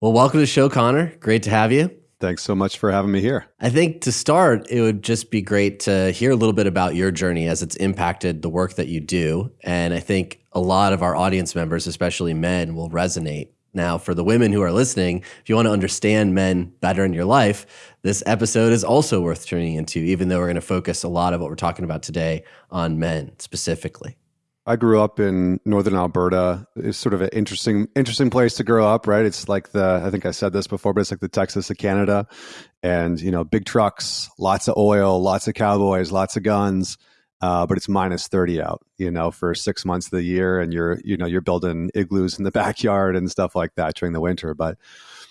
Well, welcome to the show, Connor. Great to have you. Thanks so much for having me here. I think to start, it would just be great to hear a little bit about your journey as it's impacted the work that you do. And I think a lot of our audience members, especially men, will resonate. Now, for the women who are listening, if you want to understand men better in your life, this episode is also worth tuning into, even though we're going to focus a lot of what we're talking about today on men specifically. I grew up in northern Alberta. It's sort of an interesting, interesting place to grow up, right? It's like the I think I said this before, but it's like the Texas of Canada, and you know, big trucks, lots of oil, lots of cowboys, lots of guns. Uh, but it's minus 30 out, you know, for six months of the year, and you're, you know, you're building igloos in the backyard and stuff like that during the winter. But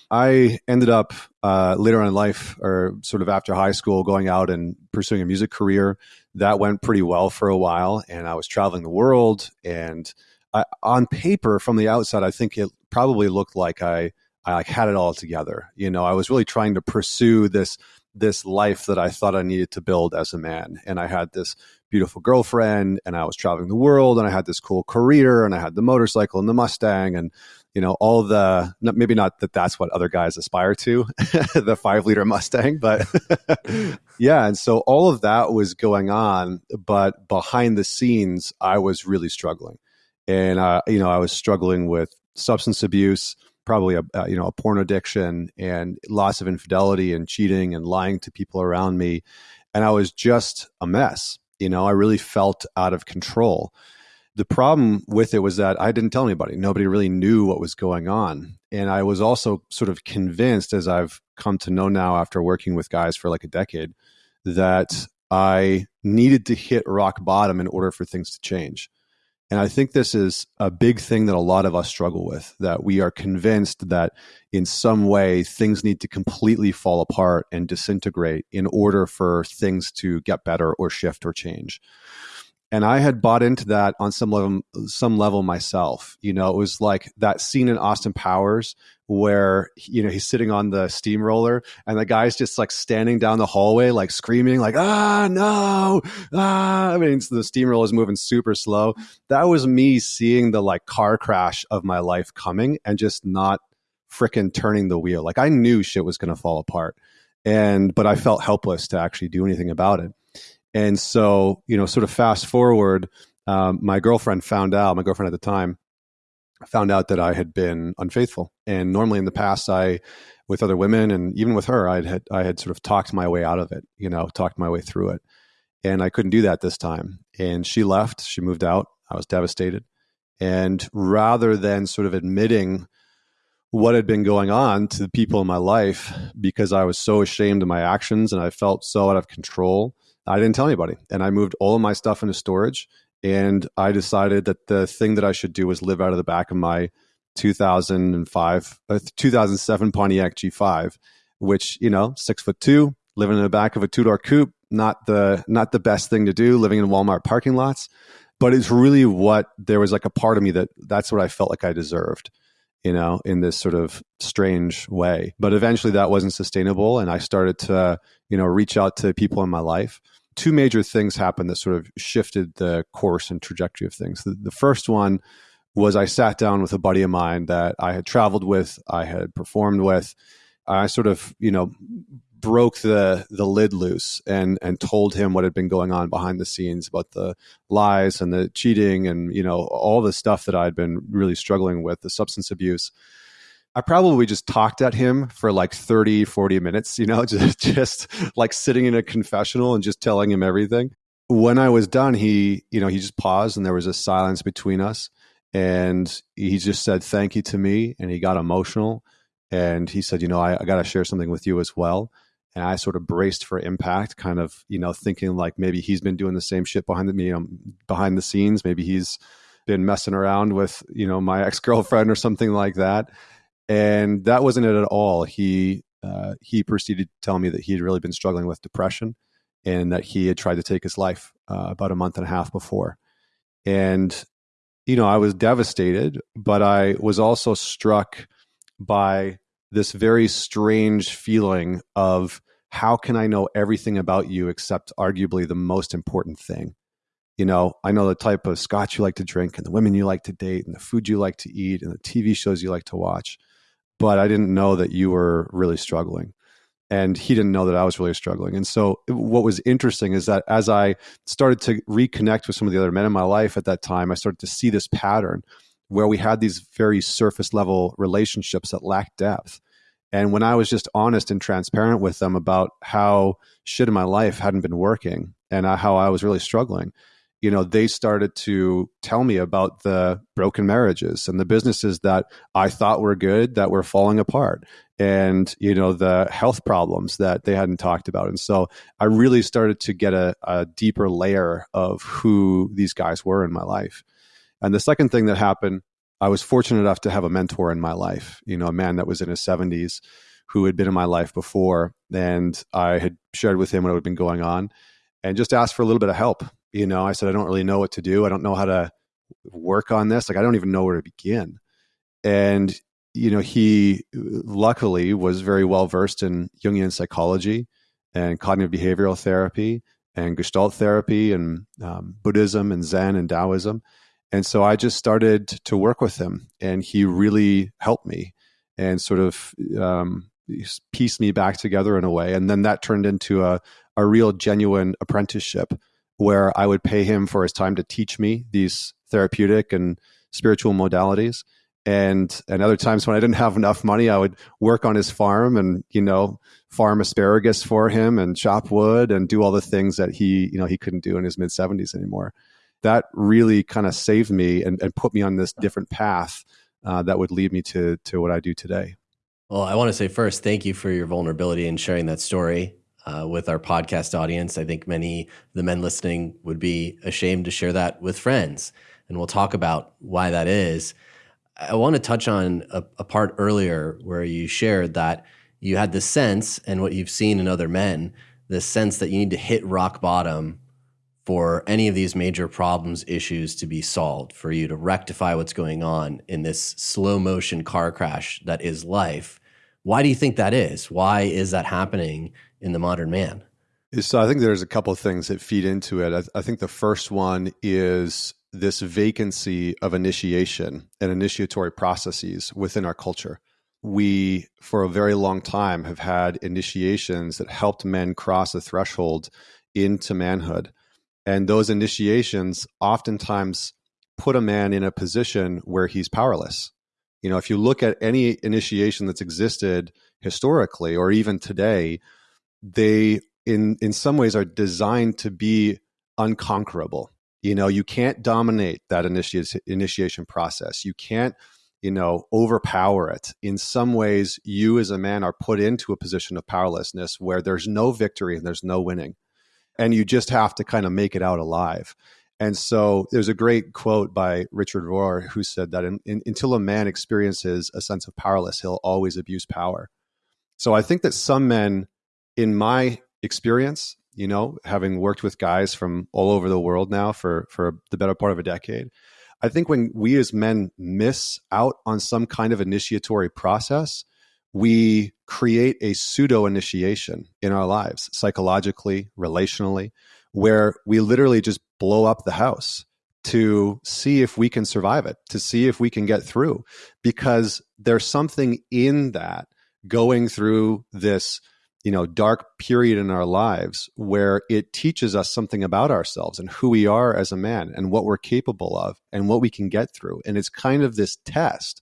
I ended up uh, later on in life, or sort of after high school, going out and pursuing a music career. That went pretty well for a while and i was traveling the world and I, on paper from the outside i think it probably looked like i i had it all together. You know i was really trying to pursue this this life that i thought i needed to build as a man. And i had this beautiful girlfriend and i was traveling the world and i had this cool career and i had the motorcycle and the mustang and you know all the maybe not that that's what other guys aspire to the five liter mustang but yeah and so all of that was going on but behind the scenes i was really struggling. And uh, you know i was struggling with substance abuse probably a, a, you know a porn addiction and lots of infidelity and cheating and lying to people around me. And i was just a mess you know i really felt out of control the problem with it was that I didn't tell anybody. Nobody really knew what was going on. And I was also sort of convinced, as I've come to know now after working with guys for like a decade, that I needed to hit rock bottom in order for things to change. And I think this is a big thing that a lot of us struggle with that we are convinced that in some way things need to completely fall apart and disintegrate in order for things to get better or shift or change and I had bought into that on some level, some level myself. You know, it was like that scene in Austin Powers where you know he's sitting on the steamroller and the guy's just like standing down the hallway, like screaming, like "Ah, no!" Ah, I mean, the steamroller is moving super slow. That was me seeing the like car crash of my life coming and just not freaking turning the wheel. Like I knew shit was going to fall apart, and but I felt helpless to actually do anything about it. And so, you know, sort of fast forward, um, my girlfriend found out, my girlfriend at the time found out that I had been unfaithful. And normally in the past, I, with other women and even with her, I had, I had sort of talked my way out of it, you know, talked my way through it. And I couldn't do that this time. And she left, she moved out. I was devastated. And rather than sort of admitting what had been going on to the people in my life because I was so ashamed of my actions and I felt so out of control, I didn't tell anybody. And I moved all of my stuff into storage. And I decided that the thing that I should do was live out of the back of my 2005, uh, 2007 Pontiac G5, which, you know, six foot two, living in the back of a two door coupe, not the, not the best thing to do, living in Walmart parking lots. But it's really what there was like a part of me that that's what I felt like I deserved you know, in this sort of strange way. But eventually that wasn't sustainable. And I started to, you know, reach out to people in my life two major things happened that sort of shifted the course and trajectory of things. The, the, first one was I sat down with a buddy of mine that I had traveled with, I had performed with. I sort of, you know, broke the the lid loose and and told him what had been going on behind the scenes about the lies and the cheating and you know all the stuff that I'd been really struggling with, the substance abuse. I probably just talked at him for like 30, 40 minutes, you know, just, just like sitting in a confessional and just telling him everything. When I was done, he, you know, he just paused and there was a silence between us. And he just said thank you to me and he got emotional. And he said, you know, I, I got to share something with you as well. And I sort of braced for impact, kind of, you know, thinking like maybe he's been doing the same shit behind the, you know, behind the scenes. Maybe he's been messing around with, you know, my ex girlfriend or something like that and that wasn't it at all. He uh, he proceeded to tell me that he had really been struggling with depression, and that he had tried to take his life uh, about a month and a half before. And you know, I was devastated, but I was also struck by this very strange feeling of how can I know everything about you except arguably the most important thing? You know, I know the type of scotch you like to drink and the women you like to date and the food you like to eat and the TV shows you like to watch but I didn't know that you were really struggling. And he didn't know that I was really struggling. And so, what was interesting is that as I started to reconnect with some of the other men in my life at that time, I started to see this pattern where we had these very surface level relationships that lacked depth. And when I was just honest and transparent with them about how shit in my life hadn't been working and uh, how I was really struggling, you know, they started to tell me about the broken marriages and the businesses that I thought were good that were falling apart and, you know, the health problems that they hadn't talked about. And so I really started to get a, a deeper layer of who these guys were in my life. And the second thing that happened, I was fortunate enough to have a mentor in my life, you know, a man that was in his 70s who had been in my life before. And I had shared with him what had been going on and just asked for a little bit of help you know i said i don't really know what to do. I don't know how to work on this. Like i don't even know where to begin. And you know he luckily was very well versed in jungian psychology and cognitive behavioral therapy and gestalt therapy and um, buddhism and zen and taoism. And so i just started to work with him and he really helped me and sort of um, pieced me back together in a way. And then that turned into a, a real genuine apprenticeship where I would pay him for his time to teach me these therapeutic and spiritual modalities. And and other times when I didn't have enough money, I would work on his farm and you know farm asparagus for him and chop wood and do all the things that he you know he couldn't do in his mid seventies anymore. That really kind of saved me and, and put me on this different path uh, that would lead me to to what I do today. Well, I want to say first, thank you for your vulnerability and sharing that story uh, with our podcast audience. I think many the men listening would be ashamed to share that with friends. And we'll talk about why that is. I want to touch on a, a part earlier where you shared that you had the sense, and what you've seen in other men, the sense that you need to hit rock bottom for any of these major problems, issues to be solved, for you to rectify what's going on in this slow motion car crash that is life. Why do you think that is? Why is that happening in the modern man? So I think there's a couple of things that feed into it. I, I think the first one is this vacancy of initiation and initiatory processes within our culture. We, for a very long time, have had initiations that helped men cross a threshold into manhood. And those initiations oftentimes put a man in a position where he's powerless. You know, if you look at any initiation that's existed historically or even today, they in in some ways are designed to be unconquerable. You know you can't dominate that initiation initiation process. You can't you know overpower it. In some ways you as a man are put into a position of powerlessness where there's no victory and there's no winning. And you just have to kind of make it out alive. And so there's a great quote by richard rohr who said that in, in, until a man experiences a sense of powerless he'll always abuse power. So i think that some men in my experience, you know, having worked with guys from all over the world now for for the better part of a decade, I think when we as men miss out on some kind of initiatory process, we create a pseudo initiation in our lives, psychologically, relationally, where we literally just blow up the house to see if we can survive it, to see if we can get through, because there's something in that going through this you know dark period in our lives where it teaches us something about ourselves and who we are as a man and what we're capable of and what we can get through. And it's kind of this test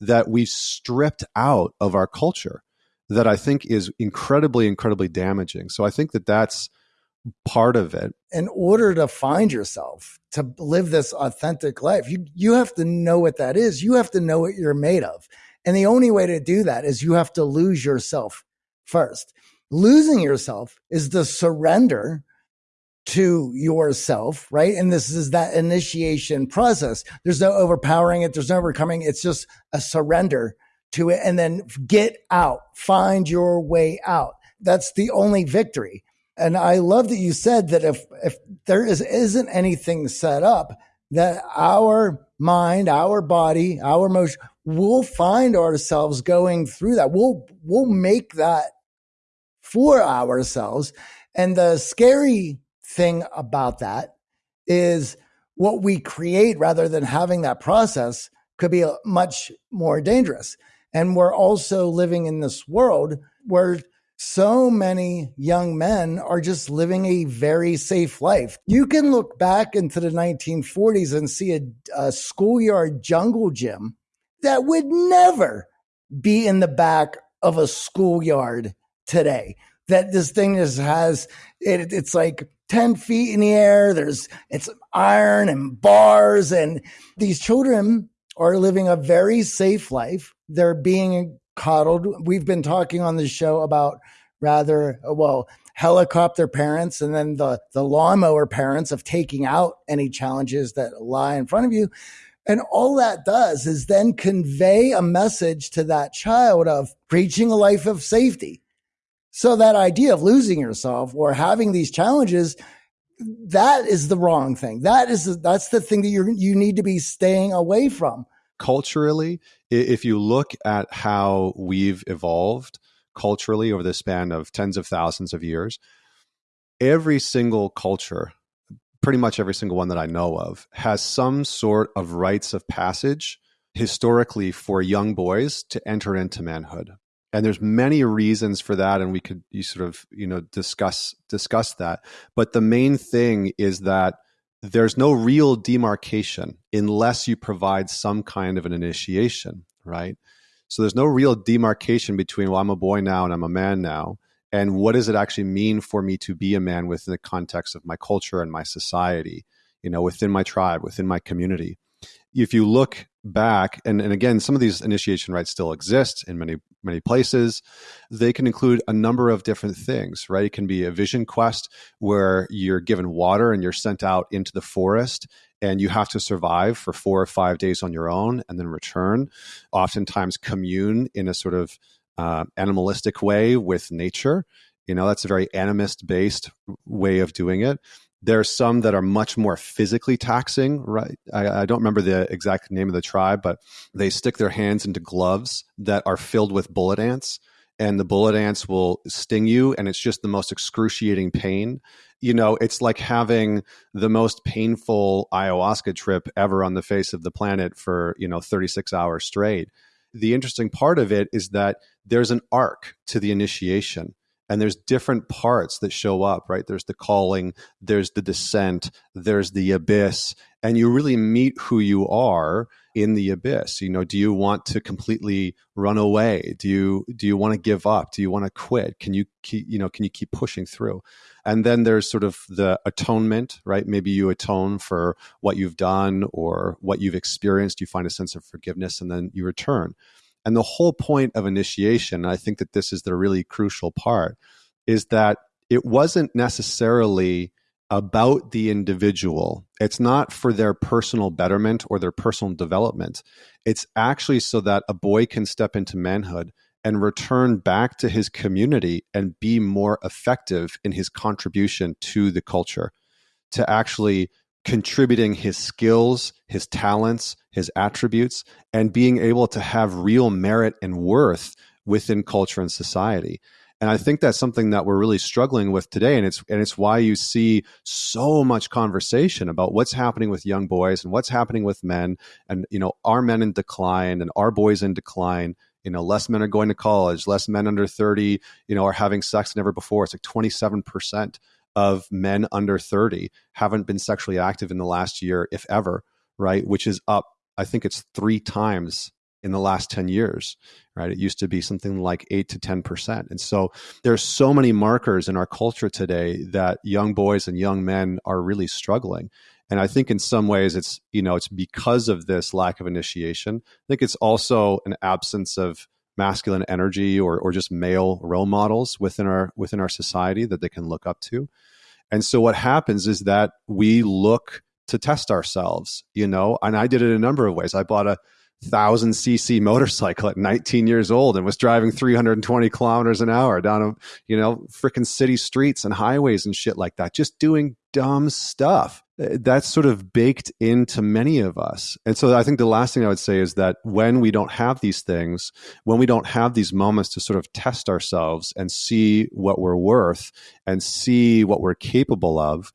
that we've stripped out of our culture that i think is incredibly incredibly damaging. So i think that that's part of it. In order to find yourself to live this authentic life you you have to know what that is. You have to know what you're made of. And the only way to do that is you have to lose yourself first. Losing yourself is the surrender to yourself, right? And this is that initiation process. There's no overpowering it, there's no overcoming. It's just a surrender to it and then get out, find your way out. That's the only victory. And I love that you said that if if there is isn't anything set up, that our mind, our body, our emotion, we'll find ourselves going through that. We'll we'll make that for ourselves. And the scary thing about that is what we create rather than having that process could be uh, much more dangerous. And we're also living in this world where so many young men are just living a very safe life. You can look back into the 1940s and see a, a schoolyard jungle gym that would never be in the back of a schoolyard today. That this thing is has it, it's like 10 feet in the air. There's it's iron and bars, and these children are living a very safe life. They're being coddled. We've been talking on the show about rather well helicopter parents and then the the lawnmower parents of taking out any challenges that lie in front of you. And all that does is then convey a message to that child of preaching a life of safety. So that idea of losing yourself or having these challenges, that is the wrong thing. That is that's the thing that you you need to be staying away from. Culturally, if you look at how we've evolved culturally over the span of tens of thousands of years, every single culture, pretty much every single one that I know of, has some sort of rites of passage historically for young boys to enter into manhood. And there's many reasons for that and we could you sort of you know discuss discuss that. But the main thing is that there's no real demarcation unless you provide some kind of an initiation right? So there's no real demarcation between well i'm a boy now and i'm a man now and what does it actually mean for me to be a man within the context of my culture and my society you know within my tribe within my community? If you look back and, and again some of these initiation rites still exist in many many places they can include a number of different things right? It can be a vision quest where you're given water and you're sent out into the forest and you have to survive for four or five days on your own and then return oftentimes commune in a sort of uh, animalistic way with nature you know that's a very animist based way of doing it there's some that are much more physically taxing, right? I, I, don't remember the exact name of the tribe, but they stick their hands into gloves that are filled with bullet ants, and the bullet ants will sting you, and it's just the most excruciating pain. You know, it's like having the most painful ayahuasca trip ever on the face of the planet for, you know, 36 hours straight. The interesting part of it is that there's an arc to the initiation and there's different parts that show up right? There's the calling there's the descent there's the abyss and you really meet who you are in the abyss. You know do you want to completely run away? Do you do you want to give up? Do you want to quit? Can you keep you know can you keep pushing through and then there's sort of the atonement right maybe you atone for what you've done or what you've experienced you find a sense of forgiveness and then you return and the whole point of initiation, I think that this is the really crucial part, is that it wasn't necessarily about the individual. It's not for their personal betterment or their personal development. It's actually so that a boy can step into manhood and return back to his community and be more effective in his contribution to the culture, to actually contributing his skills, his talents, his attributes, and being able to have real merit and worth within culture and society. And I think that's something that we're really struggling with today. And it's and it's why you see so much conversation about what's happening with young boys and what's happening with men. And you know, are men in decline and are boys in decline? You know, less men are going to college, less men under 30, you know, are having sex than ever before. It's like 27% of men under 30 haven't been sexually active in the last year, if ever, right? Which is up, I think it's three times in the last 10 years, right? It used to be something like 8 to 10%. And so there's so many markers in our culture today that young boys and young men are really struggling. And I think in some ways it's, you know, it's because of this lack of initiation. I think it's also an absence of masculine energy or, or just male role models within our within our society that they can look up to. And so what happens is that we look to test ourselves you know? And i did it a number of ways. I bought a thousand cc motorcycle at 19 years old and was driving 320 kilometers an hour down a you know freaking city streets and highways and shit like that just doing dumb stuff uh, that's sort of baked into many of us. And so I think the last thing I would say is that when we don't have these things, when we don't have these moments to sort of test ourselves and see what we're worth and see what we're capable of,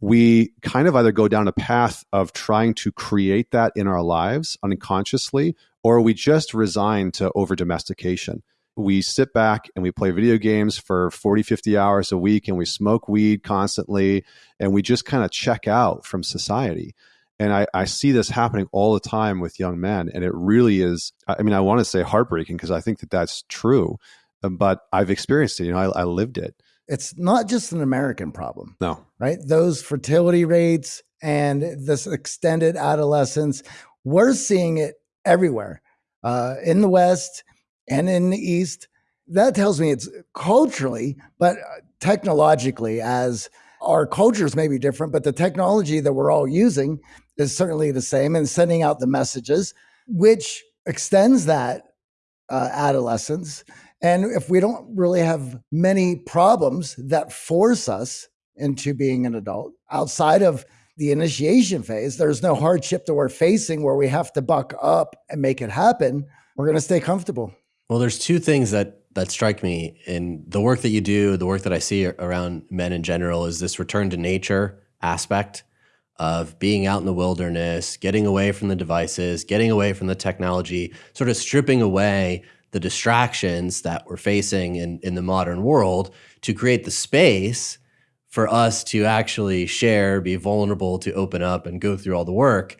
we kind of either go down a path of trying to create that in our lives unconsciously or we just resign to over domestication? We sit back and we play video games for 40, 50 hours a week and we smoke weed constantly and we just kind of check out from society. And I, I see this happening all the time with young men. And it really is, I mean, I want to say heartbreaking because I think that that's true, but I've experienced it. You know, I, I lived it. It's not just an American problem. No. Right? Those fertility rates and this extended adolescence, we're seeing it everywhere uh, in the West and in the East. That tells me it's culturally, but uh, technologically, as our cultures may be different, but the technology that we're all using is certainly the same and sending out the messages, which extends that uh, adolescence. And if we don't really have many problems that force us into being an adult outside of the initiation phase, there's no hardship that we're facing where we have to buck up and make it happen. We're going to stay comfortable. Well, there's two things that that strike me in the work that you do, the work that I see around men in general is this return to nature aspect of being out in the wilderness, getting away from the devices, getting away from the technology, sort of stripping away the distractions that we're facing in, in the modern world to create the space for us to actually share, be vulnerable, to open up and go through all the work.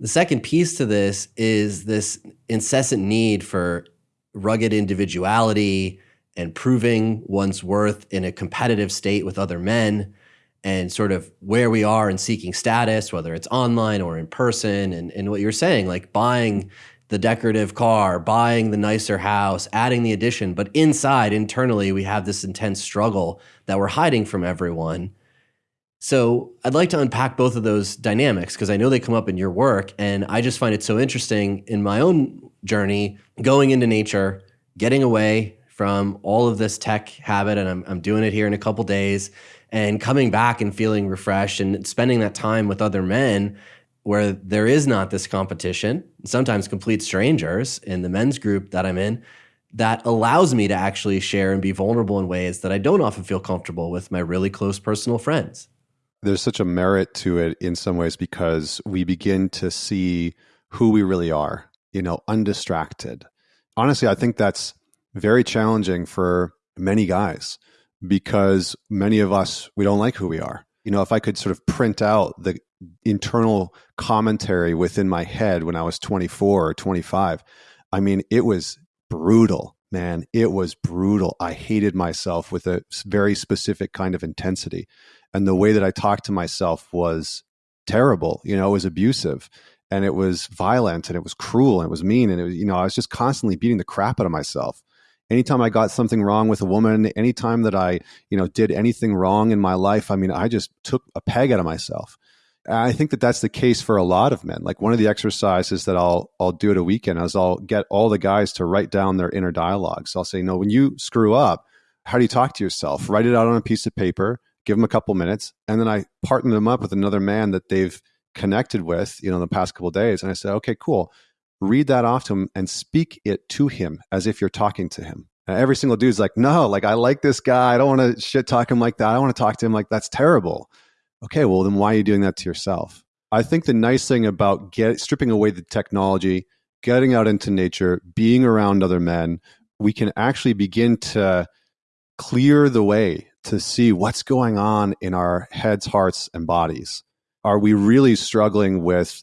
The second piece to this is this incessant need for rugged individuality and proving one's worth in a competitive state with other men and sort of where we are in seeking status, whether it's online or in person, and, and what you're saying, like buying the decorative car, buying the nicer house, adding the addition. But inside, internally, we have this intense struggle that we're hiding from everyone. So I'd like to unpack both of those dynamics because I know they come up in your work. And I just find it so interesting in my own journey, going into nature, getting away from all of this tech habit. And I'm, I'm doing it here in a couple days and coming back and feeling refreshed and spending that time with other men where there is not this competition, sometimes complete strangers in the men's group that I'm in, that allows me to actually share and be vulnerable in ways that I don't often feel comfortable with my really close personal friends. There's such a merit to it in some ways because we begin to see who we really are, you know, undistracted. Honestly, I think that's very challenging for many guys because many of us we don't like who we are you know if i could sort of print out the internal commentary within my head when i was 24 or 25 i mean it was brutal man. It was brutal. I hated myself with a very specific kind of intensity. And the way that i talked to myself was terrible you know it was abusive and it was violent and it was cruel and it was mean and it was you know i was just constantly beating the crap out of myself. Anytime I got something wrong with a woman, anytime that I, you know, did anything wrong in my life, I mean, I just took a peg out of myself. I think that that's the case for a lot of men. Like one of the exercises that I'll I'll do at a weekend is I'll get all the guys to write down their inner dialogues. I'll say, no, when you screw up, how do you talk to yourself? Write it out on a piece of paper, give them a couple minutes, and then I partner them up with another man that they've connected with, you know, in the past couple days. And I said, okay, cool read that off to him and speak it to him as if you're talking to him. And every single dude's like, no, like I like this guy. I don't want to shit talk him like that. I want to talk to him like that's terrible. Okay, well then why are you doing that to yourself? I think the nice thing about get stripping away the technology, getting out into nature, being around other men, we can actually begin to clear the way to see what's going on in our heads, hearts, and bodies. Are we really struggling with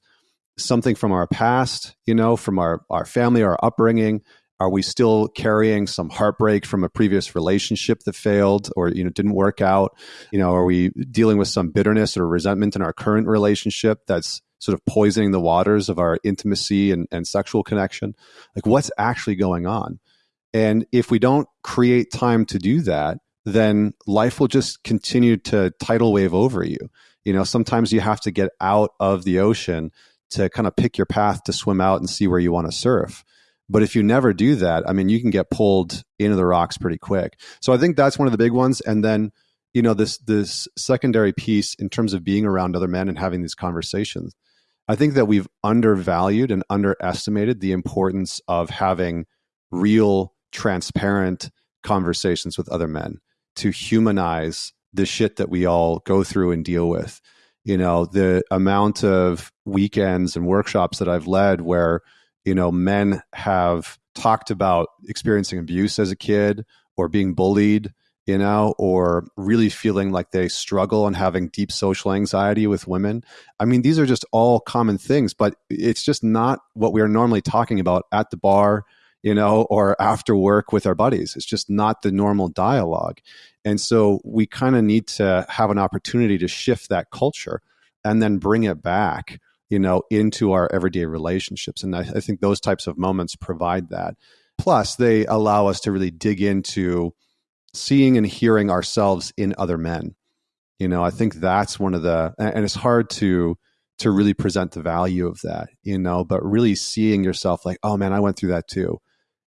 something from our past, you know, from our, our family, our upbringing? Are we still carrying some heartbreak from a previous relationship that failed or you know didn't work out? You know, are we dealing with some bitterness or resentment in our current relationship that's sort of poisoning the waters of our intimacy and, and sexual connection? Like what's actually going on? And if we don't create time to do that, then life will just continue to tidal wave over you. You know, sometimes you have to get out of the ocean to kind of pick your path to swim out and see where you want to surf. But if you never do that, I mean, you can get pulled into the rocks pretty quick. So I think that's one of the big ones. And then, you know, this this secondary piece in terms of being around other men and having these conversations. I think that we've undervalued and underestimated the importance of having real, transparent conversations with other men to humanize the shit that we all go through and deal with you know the amount of weekends and workshops that i've led where you know, men have talked about experiencing abuse as a kid or being bullied, you know, or really feeling like they struggle and having deep social anxiety with women. I mean, these are just all common things, but it's just not what we are normally talking about at the bar, you know, or after work with our buddies. It's just not the normal dialogue. And so we kind of need to have an opportunity to shift that culture and then bring it back you know into our everyday relationships. And I, I, think those types of moments provide that. Plus they allow us to really dig into seeing and hearing ourselves in other men. You know i think that's one of the and it's hard to to really present the value of that you know but really seeing yourself like oh man i went through that too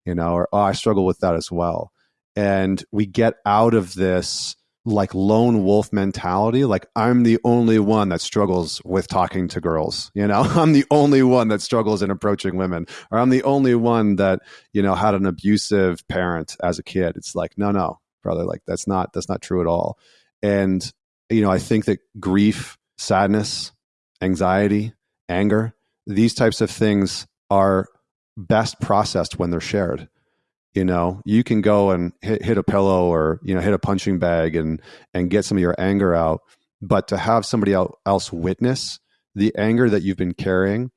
you know or oh i struggle with that as well. And we get out of this like lone wolf mentality like i'm the only one that struggles with talking to girls you know? I'm the only one that struggles in approaching women or i'm the only one that you know had an abusive parent as a kid. It's like no no brother like that's not that's not true at all. And you know i think that grief sadness anxiety anger these types of things are best processed when they're shared you know you can go and hit, hit a pillow or you know hit a punching bag and and get some of your anger out. But to have somebody else witness the anger that you've been carrying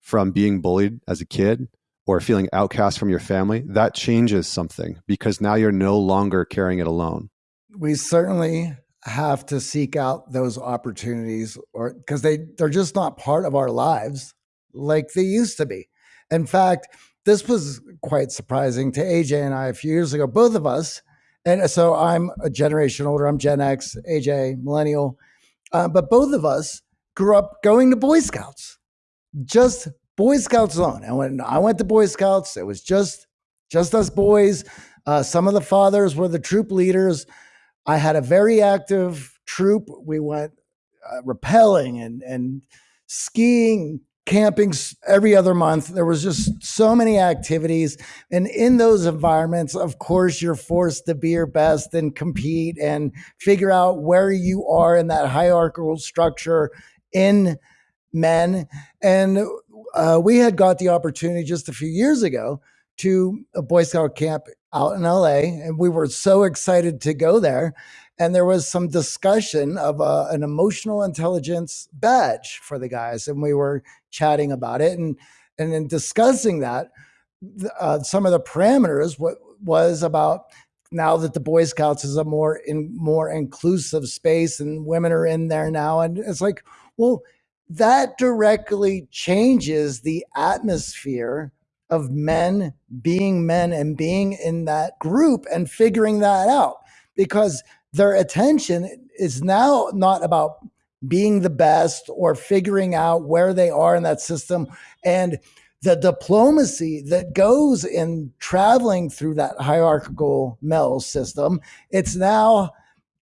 from being bullied as a kid or feeling outcast from your family that changes something because now you're no longer carrying it alone. We certainly have to seek out those opportunities or because they they're just not part of our lives like they used to be. In fact this was quite surprising to AJ and I a few years ago, both of us. And so I'm a generation older. I'm Gen X, AJ, millennial. Uh, but both of us grew up going to Boy Scouts, just Boy Scouts alone. And when I went to Boy Scouts, it was just just us boys. Uh, some of the fathers were the troop leaders. I had a very active troop. We went uh, rappelling and and skiing, camping every other month. There was just so many activities. And in those environments, of course, you're forced to be your best and compete and figure out where you are in that hierarchical structure in men. And uh, we had got the opportunity just a few years ago to a Boy Scout camp out in LA. And we were so excited to go there and there was some discussion of uh, an emotional intelligence badge for the guys, and we were chatting about it, and and in discussing that, uh, some of the parameters what was about now that the Boy Scouts is a more in more inclusive space and women are in there now, and it's like, well, that directly changes the atmosphere of men being men and being in that group and figuring that out. Because their attention is now not about being the best or figuring out where they are in that system. And the diplomacy that goes in traveling through that hierarchical male system it's now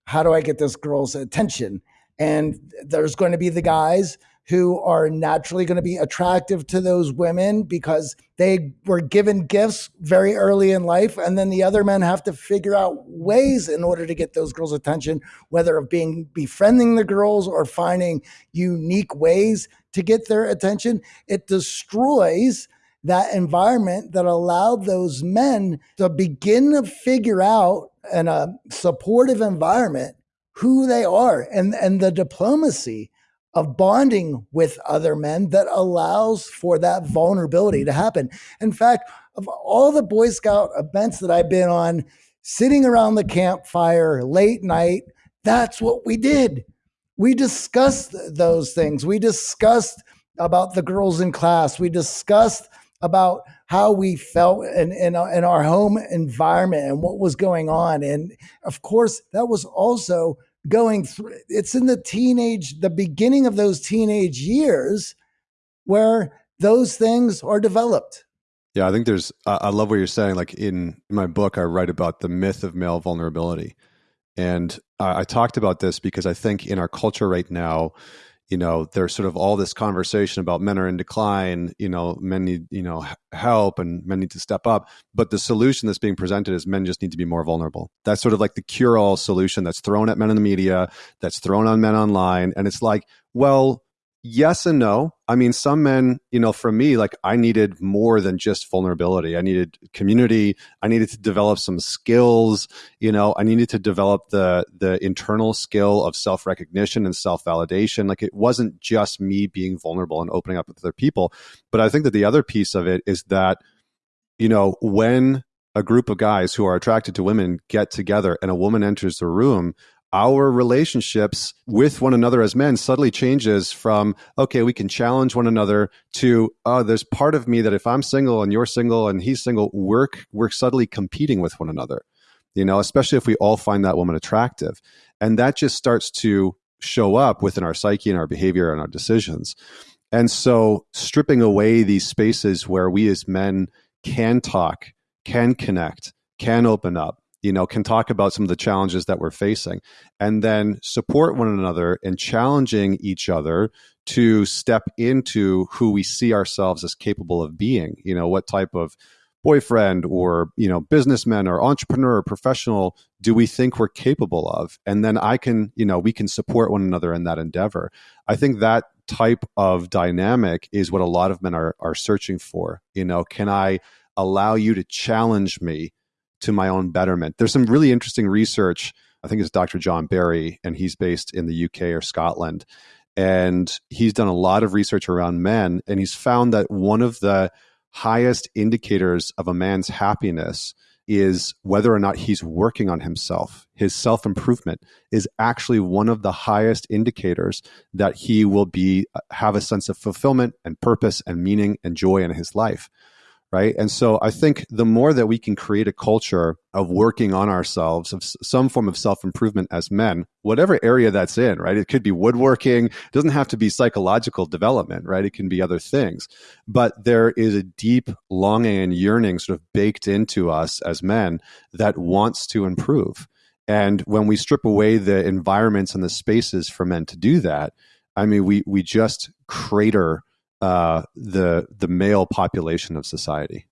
how do i get this girl's attention? And there's going to be the guys who are naturally going to be attractive to those women because they were given gifts very early in life. And then the other men have to figure out ways in order to get those girls' attention, whether of being befriending the girls or finding unique ways to get their attention. It destroys that environment that allowed those men to begin to figure out in a supportive environment who they are and, and the diplomacy of bonding with other men that allows for that vulnerability to happen. In fact, of all the Boy Scout events that I've been on, sitting around the campfire late night, that's what we did. We discussed those things. We discussed about the girls in class. We discussed about how we felt in, in, uh, in our home environment and what was going on. And of course, that was also going through it's in the teenage the beginning of those teenage years where those things are developed. Yeah i think there's i love what you're saying like in, my book i write about the myth of male vulnerability. And I, I talked about this because i think in our culture right now you know there's sort of all this conversation about men are in decline you know men need you know help and men need to step up. But the solution that's being presented is men just need to be more vulnerable. That's sort of like the cure all solution that's thrown at men in the media that's thrown on men online. And it's like well yes and no I mean, some men, you know, for me, like I needed more than just vulnerability. I needed community. I needed to develop some skills. You know, I needed to develop the the internal skill of self recognition and self validation. Like it wasn't just me being vulnerable and opening up with other people. But I think that the other piece of it is that, you know, when a group of guys who are attracted to women get together and a woman enters the room, our relationships with one another as men suddenly changes from okay we can challenge one another to oh there's part of me that if i'm single and you're single and he's single we're we're suddenly competing with one another you know especially if we all find that woman attractive. And that just starts to show up within our psyche and our behavior and our decisions. And so stripping away these spaces where we as men can talk can connect can open up you know, can talk about some of the challenges that we're facing and then support one another and challenging each other to step into who we see ourselves as capable of being. You know, what type of boyfriend or, you know, businessman or entrepreneur or professional do we think we're capable of? And then I can, you know, we can support one another in that endeavor. I think that type of dynamic is what a lot of men are are searching for. You know, can I allow you to challenge me to my own betterment. There's some really interesting research. I think it's Dr. John Barry, and he's based in the UK or Scotland. And he's done a lot of research around men, and he's found that one of the highest indicators of a man's happiness is whether or not he's working on himself. His self improvement is actually one of the highest indicators that he will be uh, have a sense of fulfillment and purpose and meaning and joy in his life right? And so i think the more that we can create a culture of working on ourselves of some form of self-improvement as men whatever area that's in right? It could be woodworking it doesn't have to be psychological development right? It can be other things. But there is a deep longing and yearning sort of baked into us as men that wants to improve. And when we strip away the environments and the spaces for men to do that i mean we we just crater uh, the the male population of society.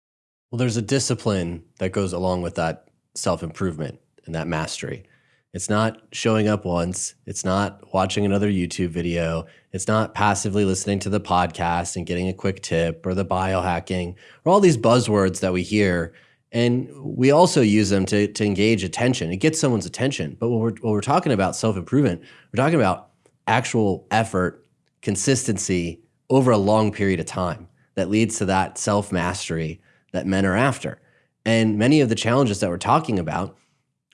Well, there's a discipline that goes along with that self improvement and that mastery. It's not showing up once. It's not watching another YouTube video. It's not passively listening to the podcast and getting a quick tip or the biohacking or all these buzzwords that we hear. And we also use them to, to engage attention. It gets someone's attention. But when we're, when we're talking about self improvement, we're talking about actual effort, consistency, over a long period of time that leads to that self mastery that men are after. And many of the challenges that we're talking about,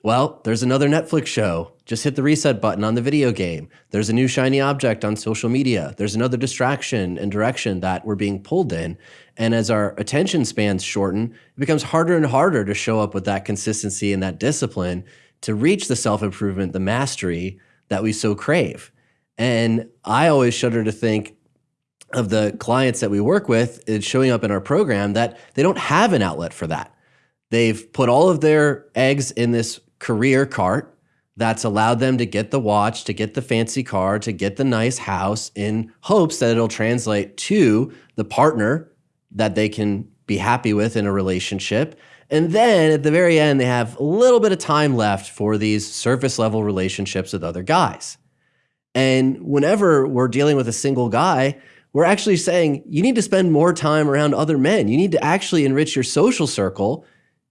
well, there's another Netflix show. Just hit the reset button on the video game. There's a new shiny object on social media. There's another distraction and direction that we're being pulled in. And as our attention spans shorten, it becomes harder and harder to show up with that consistency and that discipline to reach the self improvement, the mastery that we so crave. And I always shudder to think of the clients that we work with is showing up in our program that they don't have an outlet for that. They've put all of their eggs in this career cart that's allowed them to get the watch, to get the fancy car, to get the nice house in hopes that it'll translate to the partner that they can be happy with in a relationship. And then at the very end, they have a little bit of time left for these surface level relationships with other guys. And whenever we're dealing with a single guy, we're actually saying you need to spend more time around other men. You need to actually enrich your social circle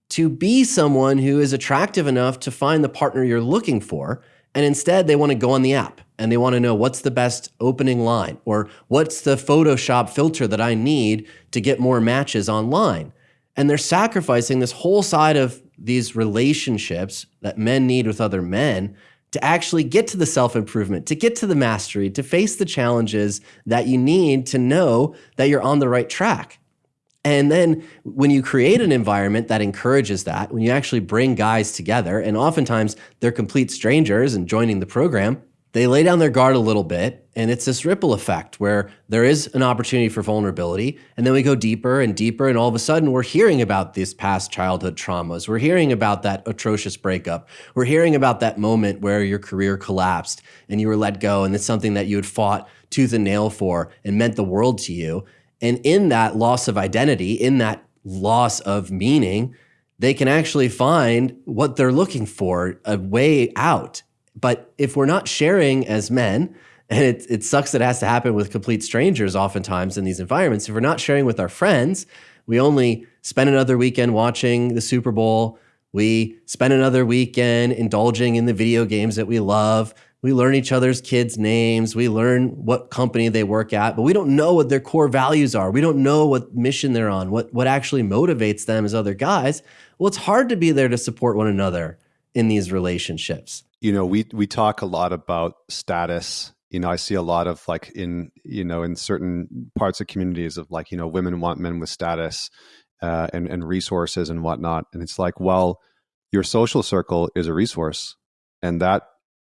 to be someone who is attractive enough to find the partner you're looking for. And instead, they want to go on the app and they want to know what's the best opening line or what's the Photoshop filter that I need to get more matches online. And they're sacrificing this whole side of these relationships that men need with other men to actually get to the self improvement, to get to the mastery, to face the challenges that you need to know that you're on the right track. And then when you create an environment that encourages that, when you actually bring guys together, and oftentimes they're complete strangers and joining the program, they lay down their guard a little bit and it's this ripple effect where there is an opportunity for vulnerability and then we go deeper and deeper and all of a sudden we're hearing about these past childhood traumas. We're hearing about that atrocious breakup. We're hearing about that moment where your career collapsed and you were let go and it's something that you had fought tooth and nail for and meant the world to you. And in that loss of identity in that loss of meaning they can actually find what they're looking for a way out but if we're not sharing as men And it, it sucks that it has to happen with complete strangers oftentimes in these environments. If we're not sharing with our friends, we only spend another weekend watching the Super Bowl. We spend another weekend indulging in the video games that we love. We learn each other's kids' names. We learn what company they work at, but we don't know what their core values are. We don't know what mission they're on, what, what actually motivates them as other guys. Well, it's hard to be there to support one another in these relationships. You know, we we talk a lot about status. You know, I see a lot of like in you know in certain parts of communities of like you know women want men with status uh, and and resources and whatnot, and it's like, well, your social circle is a resource, and that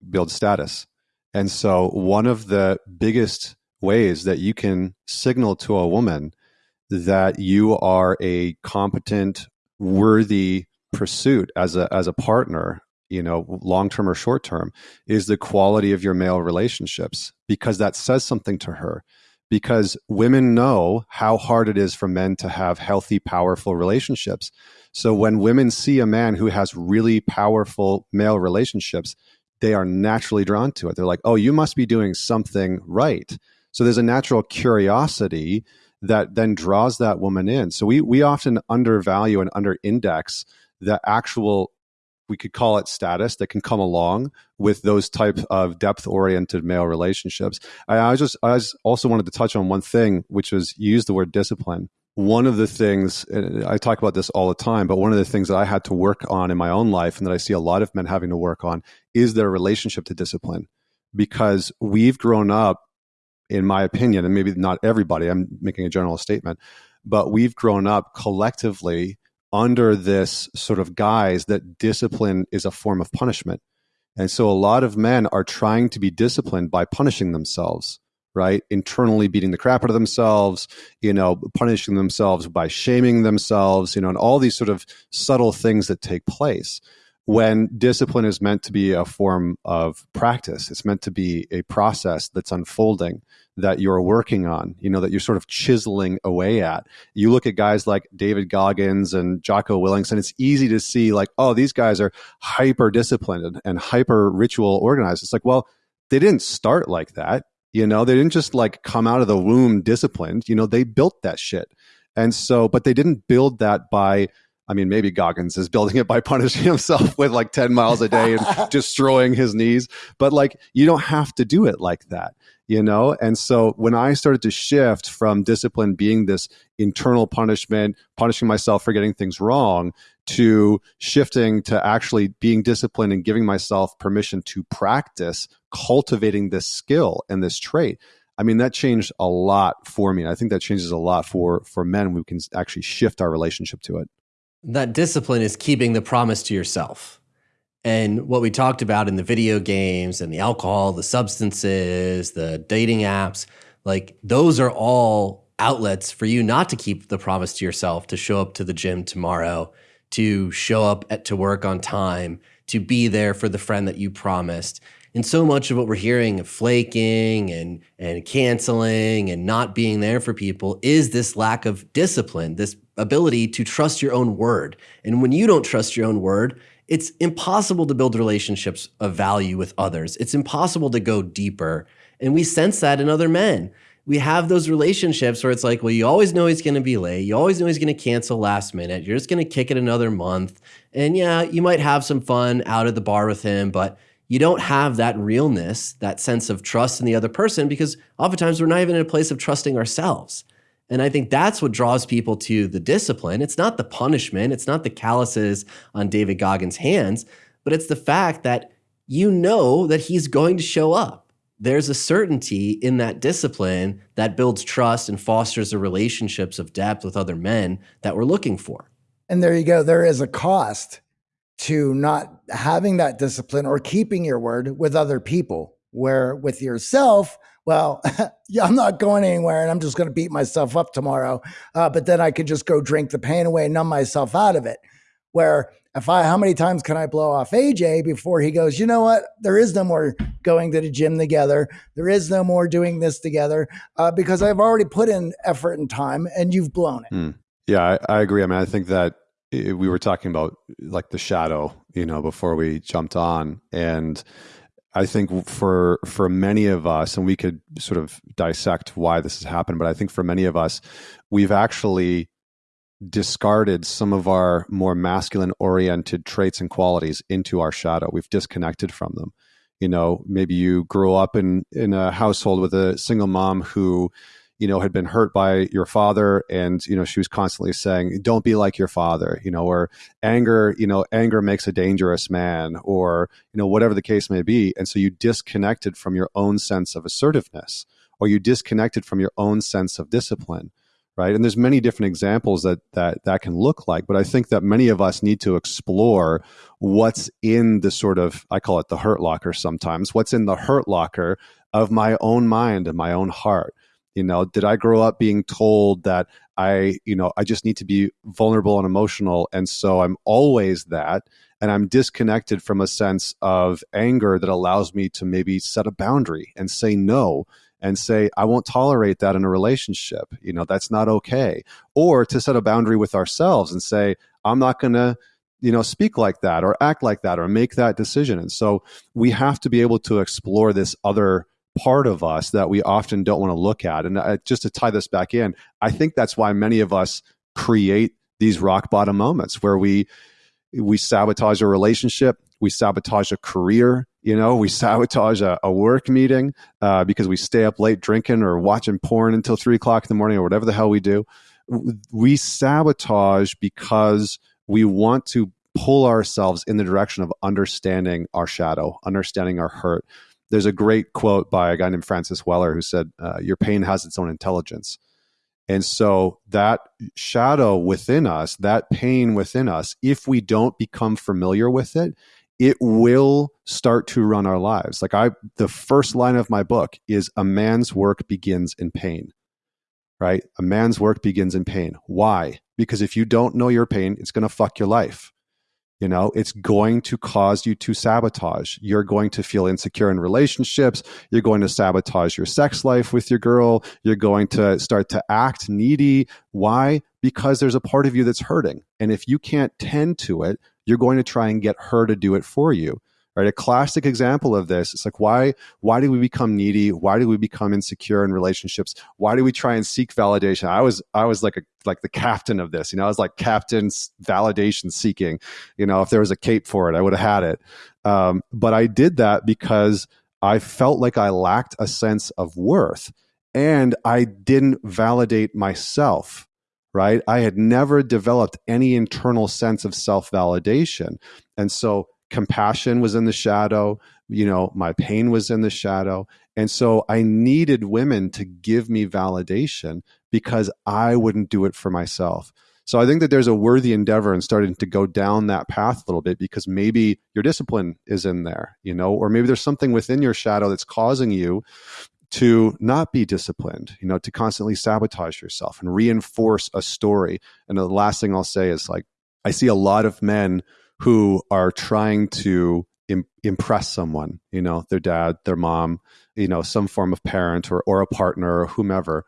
builds status. And so, one of the biggest ways that you can signal to a woman that you are a competent, worthy pursuit as a as a partner you know long term or short term is the quality of your male relationships because that says something to her. Because women know how hard it is for men to have healthy powerful relationships. So when women see a man who has really powerful male relationships they are naturally drawn to it. They're like oh you must be doing something right. So there's a natural curiosity that then draws that woman in. So we we often undervalue and underindex the actual we could call it status that can come along with those type of depth oriented male relationships. I, I just I also wanted to touch on one thing, which was use the word discipline. One of the things I talk about this all the time, but one of the things that I had to work on in my own life, and that I see a lot of men having to work on, is their relationship to discipline, because we've grown up, in my opinion, and maybe not everybody. I'm making a general statement, but we've grown up collectively under this sort of guise that discipline is a form of punishment. And so a lot of men are trying to be disciplined by punishing themselves, right? Internally beating the crap out of themselves, you know, punishing themselves by shaming themselves, you know, and all these sort of subtle things that take place when discipline is meant to be a form of practice it's meant to be a process that's unfolding that you're working on you know that you're sort of chiseling away at. You look at guys like david goggins and jocko Willink, and it's easy to see like oh these guys are hyper disciplined and, and hyper ritual organized. It's like well they didn't start like that you know? They didn't just like come out of the womb disciplined you know? They built that shit. And so but they didn't build that by I mean, maybe Goggins is building it by punishing himself with like 10 miles a day and destroying his knees. But like, you don't have to do it like that, you know? And so when I started to shift from discipline being this internal punishment, punishing myself for getting things wrong, to shifting to actually being disciplined and giving myself permission to practice cultivating this skill and this trait. I mean, that changed a lot for me. I think that changes a lot for for men. We can actually shift our relationship to it that discipline is keeping the promise to yourself. And what we talked about in the video games and the alcohol, the substances, the dating apps, like those are all outlets for you not to keep the promise to yourself to show up to the gym tomorrow, to show up at, to work on time, to be there for the friend that you promised. And so much of what we're hearing of flaking and and canceling and not being there for people is this lack of discipline, this ability to trust your own word. And when you don't trust your own word, it's impossible to build relationships of value with others. It's impossible to go deeper. And we sense that in other men. We have those relationships where it's like, well, you always know he's going to be late. You always know he's going to cancel last minute. You're just going to kick it another month. And yeah, you might have some fun out at the bar with him, but you don't have that realness, that sense of trust in the other person because oftentimes we're not even in a place of trusting ourselves. And I think that's what draws people to the discipline. It's not the punishment, it's not the calluses on David Goggins' hands, but it's the fact that you know that he's going to show up. There's a certainty in that discipline that builds trust and fosters the relationships of depth with other men that we're looking for. And there you go. There is a cost to not having that discipline or keeping your word with other people, where with yourself, well, yeah, I'm not going anywhere and I'm just going to beat myself up tomorrow. Uh, but then I could just go drink the pain away and numb myself out of it. Where if I, how many times can I blow off AJ before he goes, you know what? There is no more going to the gym together. There is no more doing this together uh, because I've already put in effort and time and you've blown it. Mm. Yeah, I, I agree. I mean, I think that it, we were talking about like the shadow, you know, before we jumped on. And, I think for for many of us, and we could sort of dissect why this has happened, but I think for many of us, we've actually discarded some of our more masculine oriented traits and qualities into our shadow. We've disconnected from them. You know, maybe you grew up in in a household with a single mom who you know, had been hurt by your father and, you know, she was constantly saying, don't be like your father, you know, or anger, you know, anger makes a dangerous man or, you know, whatever the case may be. And so you disconnected from your own sense of assertiveness or you disconnected from your own sense of discipline. Right. And there's many different examples that that that can look like. But I think that many of us need to explore what's in the sort of I call it the hurt locker sometimes, what's in the hurt locker of my own mind and my own heart you know, did I grow up being told that I, you know, I just need to be vulnerable and emotional. And so I'm always that. And I'm disconnected from a sense of anger that allows me to maybe set a boundary and say no and say, I won't tolerate that in a relationship. You know, that's not okay. Or to set a boundary with ourselves and say, I'm not going to, you know, speak like that or act like that or make that decision. And so we have to be able to explore this other part of us that we often don't want to look at. And uh, just to tie this back in, I think that's why many of us create these rock bottom moments where we we sabotage a relationship, we sabotage a career, you know, we sabotage a, a work meeting uh, because we stay up late drinking or watching porn until three o'clock in the morning or whatever the hell we do. We sabotage because we want to pull ourselves in the direction of understanding our shadow, understanding our hurt, there's a great quote by a guy named Francis Weller who said, uh, Your pain has its own intelligence. And so that shadow within us, that pain within us, if we don't become familiar with it, it will start to run our lives. Like I the first line of my book is a man's work begins in pain. Right? A man's work begins in pain. Why? Because if you don't know your pain, it's going to fuck your life. You know, it's going to cause you to sabotage. You're going to feel insecure in relationships. You're going to sabotage your sex life with your girl. You're going to start to act needy. Why? Because there's a part of you that's hurting. And if you can't tend to it, you're going to try and get her to do it for you right? A classic example of this it's like why why do we become needy? Why do we become insecure in relationships? Why do we try and seek validation? I was i was like a like the captain of this you know i was like captain's validation seeking you know if there was a cape for it i would have had it. Um, but i did that because i felt like i lacked a sense of worth and i didn't validate myself right? I had never developed any internal sense of self validation and so compassion was in the shadow you know my pain was in the shadow and so i needed women to give me validation because i wouldn't do it for myself so i think that there's a worthy endeavor in starting to go down that path a little bit because maybe your discipline is in there you know or maybe there's something within your shadow that's causing you to not be disciplined, you know, to constantly sabotage yourself and reinforce a story. And the last thing I'll say is like, I see a lot of men who are trying to Im- impress someone, you know, their dad, their mom, you know, some form of parent or, or a partner or whomever.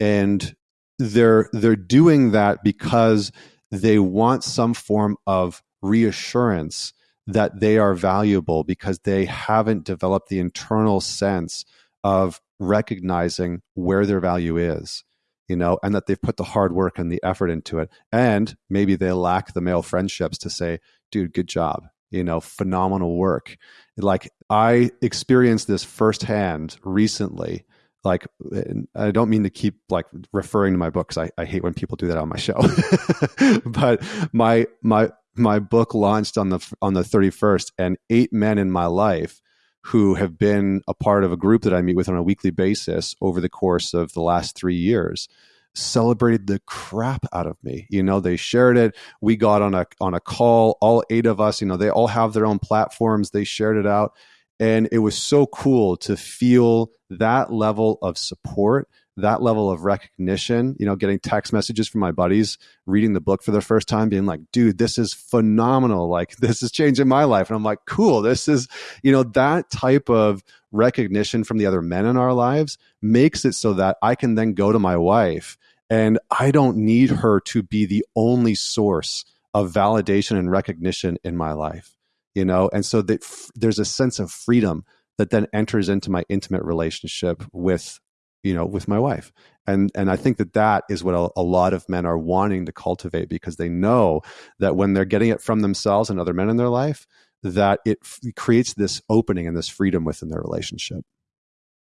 And they're they're doing that because they want some form of reassurance that they are valuable because they haven't developed the internal sense of recognizing where their value is you know, and that they've put the hard work and the effort into it. And maybe they lack the male friendships to say, dude, good job. You know, phenomenal work. Like I experienced this firsthand recently. Like I don't mean to keep like referring to my books. I, I hate when people do that on my show. but my my my book launched on the on the 31st and eight men in my life who have been a part of a group that I meet with on a weekly basis over the course of the last 3 years celebrated the crap out of me. You know, they shared it. We got on a on a call, all eight of us, you know, they all have their own platforms. They shared it out. And it was so cool to feel that level of support, that level of recognition, you know, getting text messages from my buddies, reading the book for the first time, being like, dude, this is phenomenal. Like, this is changing my life. And I'm like, cool. This is, you know, that type of recognition from the other men in our lives makes it so that I can then go to my wife and I don't need her to be the only source of validation and recognition in my life, you know? And so that f- there's a sense of freedom that then enters into my intimate relationship with you know with my wife and and i think that that is what a, a, lot of men are wanting to cultivate because they know that when they're getting it from themselves and other men in their life that it f- creates this opening and this freedom within their relationship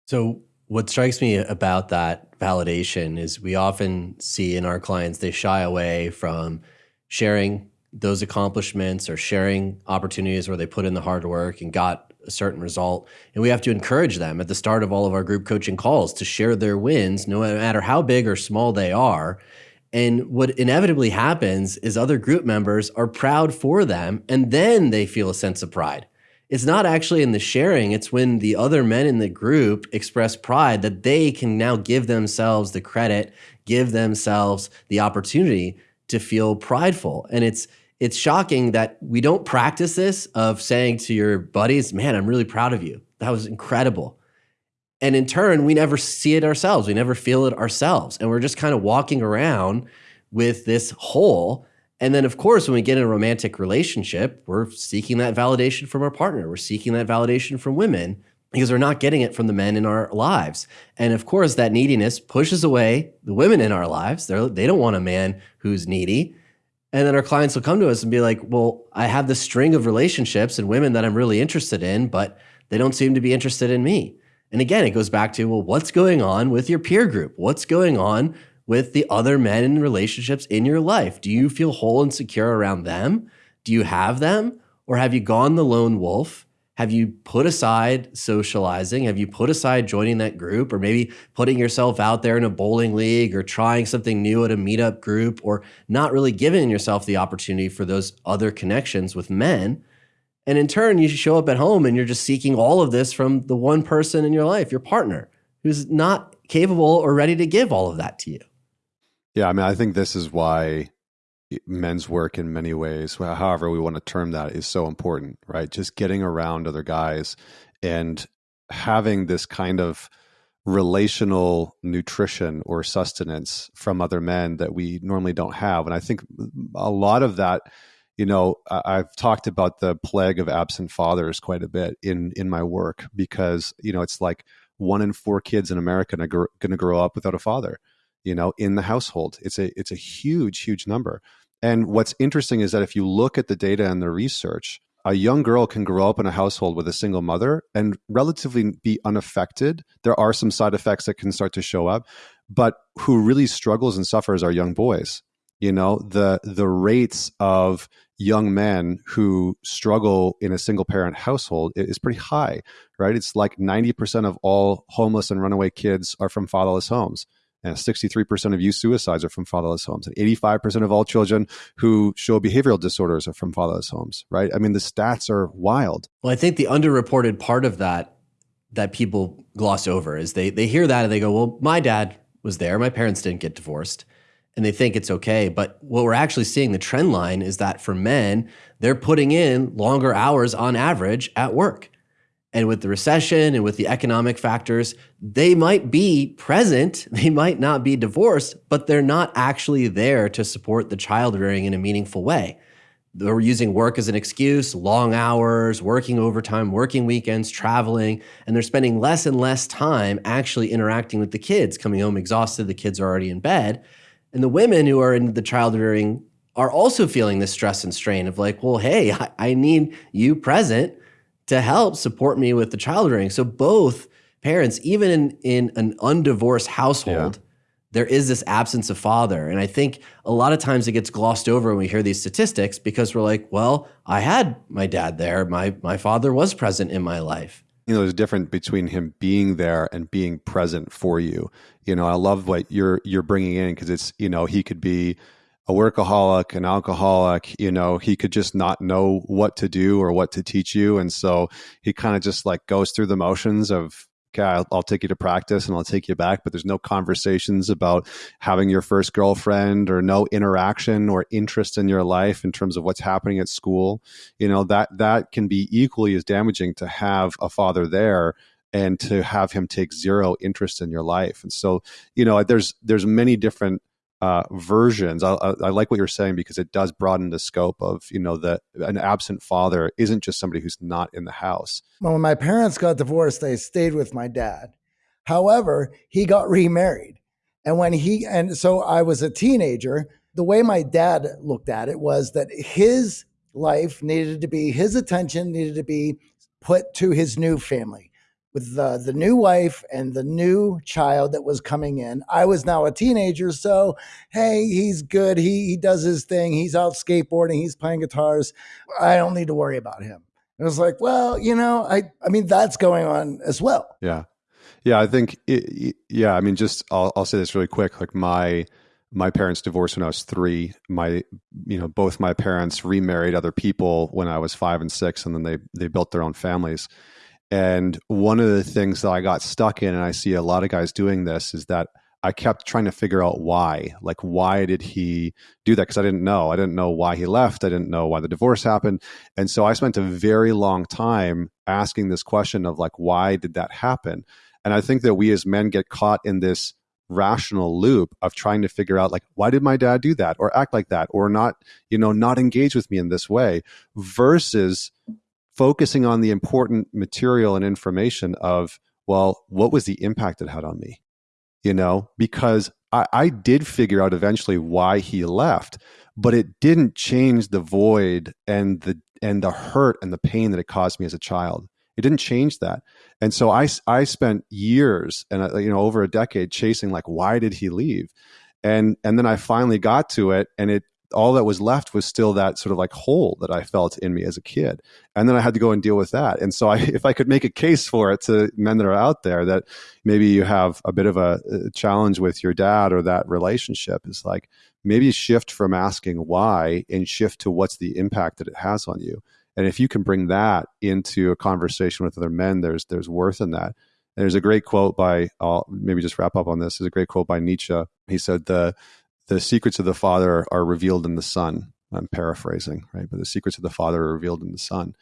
so what strikes me about that validation is we often see in our clients they shy away from sharing those accomplishments or sharing opportunities where they put in the hard work and got a certain result. And we have to encourage them at the start of all of our group coaching calls to share their wins, no matter how big or small they are. And what inevitably happens is other group members are proud for them and then they feel a sense of pride. It's not actually in the sharing, it's when the other men in the group express pride that they can now give themselves the credit, give themselves the opportunity to feel prideful. And it's it's shocking that we don't practice this of saying to your buddies, man, I'm really proud of you. That was incredible. And in turn, we never see it ourselves. We never feel it ourselves. And we're just kind of walking around with this hole. And then, of course, when we get in a romantic relationship, we're seeking that validation from our partner. We're seeking that validation from women because we're not getting it from the men in our lives. And of course, that neediness pushes away the women in our lives. They're, they don't want a man who's needy. And then our clients will come to us and be like, well, I have this string of relationships and women that I'm really interested in, but they don't seem to be interested in me. And again, it goes back to, well, what's going on with your peer group? What's going on with the other men in relationships in your life? Do you feel whole and secure around them? Do you have them? Or have you gone the lone wolf have you put aside socializing? Have you put aside joining that group or maybe putting yourself out there in a bowling league or trying something new at a meetup group or not really giving yourself the opportunity for those other connections with men? And in turn, you show up at home and you're just seeking all of this from the one person in your life, your partner, who's not capable or ready to give all of that to you. Yeah, I mean, I think this is why men's work in many ways, however we want to term that, is so important, right? Just getting around other guys and having this kind of relational nutrition or sustenance from other men that we normally don't have. And I think a lot of that, you know, I've talked about the plague of absent fathers quite a bit in in my work because, you know, it's like one in four kids in America are going to grow up without a father you know in the household. It's a it's a huge huge number. And what's interesting is that if you look at the data and the research a young girl can grow up in a household with a single mother and relatively be unaffected. There are some side effects that can start to show up but who really struggles and suffers are young boys. You know the the rates of young men who struggle in a single parent household is pretty high right? It's like 90% of all homeless and runaway kids are from fatherless homes and 63% of youth suicides are from fatherless homes. And 85% of all children who show behavioral disorders are from fatherless homes, right? I mean, the stats are wild. Well, I think the underreported part of that that people gloss over is they they hear that and they go, "Well, my dad was there. My parents didn't get divorced." And they think it's okay. But what we're actually seeing the trend line is that for men, they're putting in longer hours on average at work. And with the recession and with the economic factors, they might be present, they might not be divorced, but they're not actually there to support the child rearing in a meaningful way. They're using work as an excuse, long hours, working overtime, working weekends, traveling, and they're spending less and less time actually interacting with the kids, coming home exhausted, the kids are already in bed. And the women who are in the child rearing are also feeling this stress and strain of like, well, hey, I, I need you present to help support me with the child rearing. So both parents, even in, in an undivorced household, yeah. there is this absence of father. And I think a lot of times it gets glossed over when we hear these statistics because we're like, well, I had my dad there. My my father was present in my life. You know, there's a difference between him being there and being present for you. You know, I love what you're you're bringing in because it's you know he could be a workaholic, an alcoholic, you know, he could just not know what to do or what to teach you. And so he kind of just like goes through the motions of, okay, I'll, I'll, take you to practice and I'll take you back. But there's no conversations about having your first girlfriend or no interaction or interest in your life in terms of what's happening at school. You know, that, that can be equally as damaging to have a father there and to have him take zero interest in your life. And so, you know, there's, there's many different uh, versions. I, I, I, like what you're saying because it does broaden the scope of you know that an absent father isn't just somebody who's not in the house. Well, when my parents got divorced, they stayed with my dad. However, he got remarried, and when he and so I was a teenager. The way my dad looked at it was that his life needed to be his attention needed to be put to his new family with the, the new wife and the new child that was coming in. I was now a teenager, so hey, he's good. He he does his thing. He's out skateboarding. He's playing guitars. I don't need to worry about him. it was like, well, you know, I I mean that's going on as well. Yeah, yeah. I think it, yeah. I mean, just I'll I'll say this really quick. Like my my parents divorced when I was three. My, you know, both my parents remarried other people when I was five and six, and then they they built their own families. And one of the things that I got stuck in, and I see a lot of guys doing this, is that I kept trying to figure out why. Like, why did he do that? Because I didn't know. I didn't know why he left. I didn't know why the divorce happened. And so I spent a very long time asking this question of, like, why did that happen? And I think that we as men get caught in this rational loop of trying to figure out like why did my dad do that or act like that or not you know not engage with me in this way versus focusing on the important material and information of, well, what was the impact it had on me? You know, because I, I did figure out eventually why he left, but it didn't change the void and the and the hurt and the pain that it caused me as a child. It didn't change that. And so I, I spent years and uh, you know over a decade chasing like why did he leave? And and then I finally got to it and it all that was left was still that sort of like hole that I felt in me as a kid. And then I had to go and deal with that. And so I, if I could make a case for it to men that are out there that maybe you have a bit of a, a challenge with your dad or that relationship is like maybe shift from asking why and shift to what's the impact that it has on you. And if you can bring that into a conversation with other men, there's, there's worth in that. And there's a great quote by, I'll maybe just wrap up on this. There's a great quote by Nietzsche. He said, the, the secrets of the Father are revealed in the Son. I'm paraphrasing, right? But the secrets of the Father are revealed in the Son.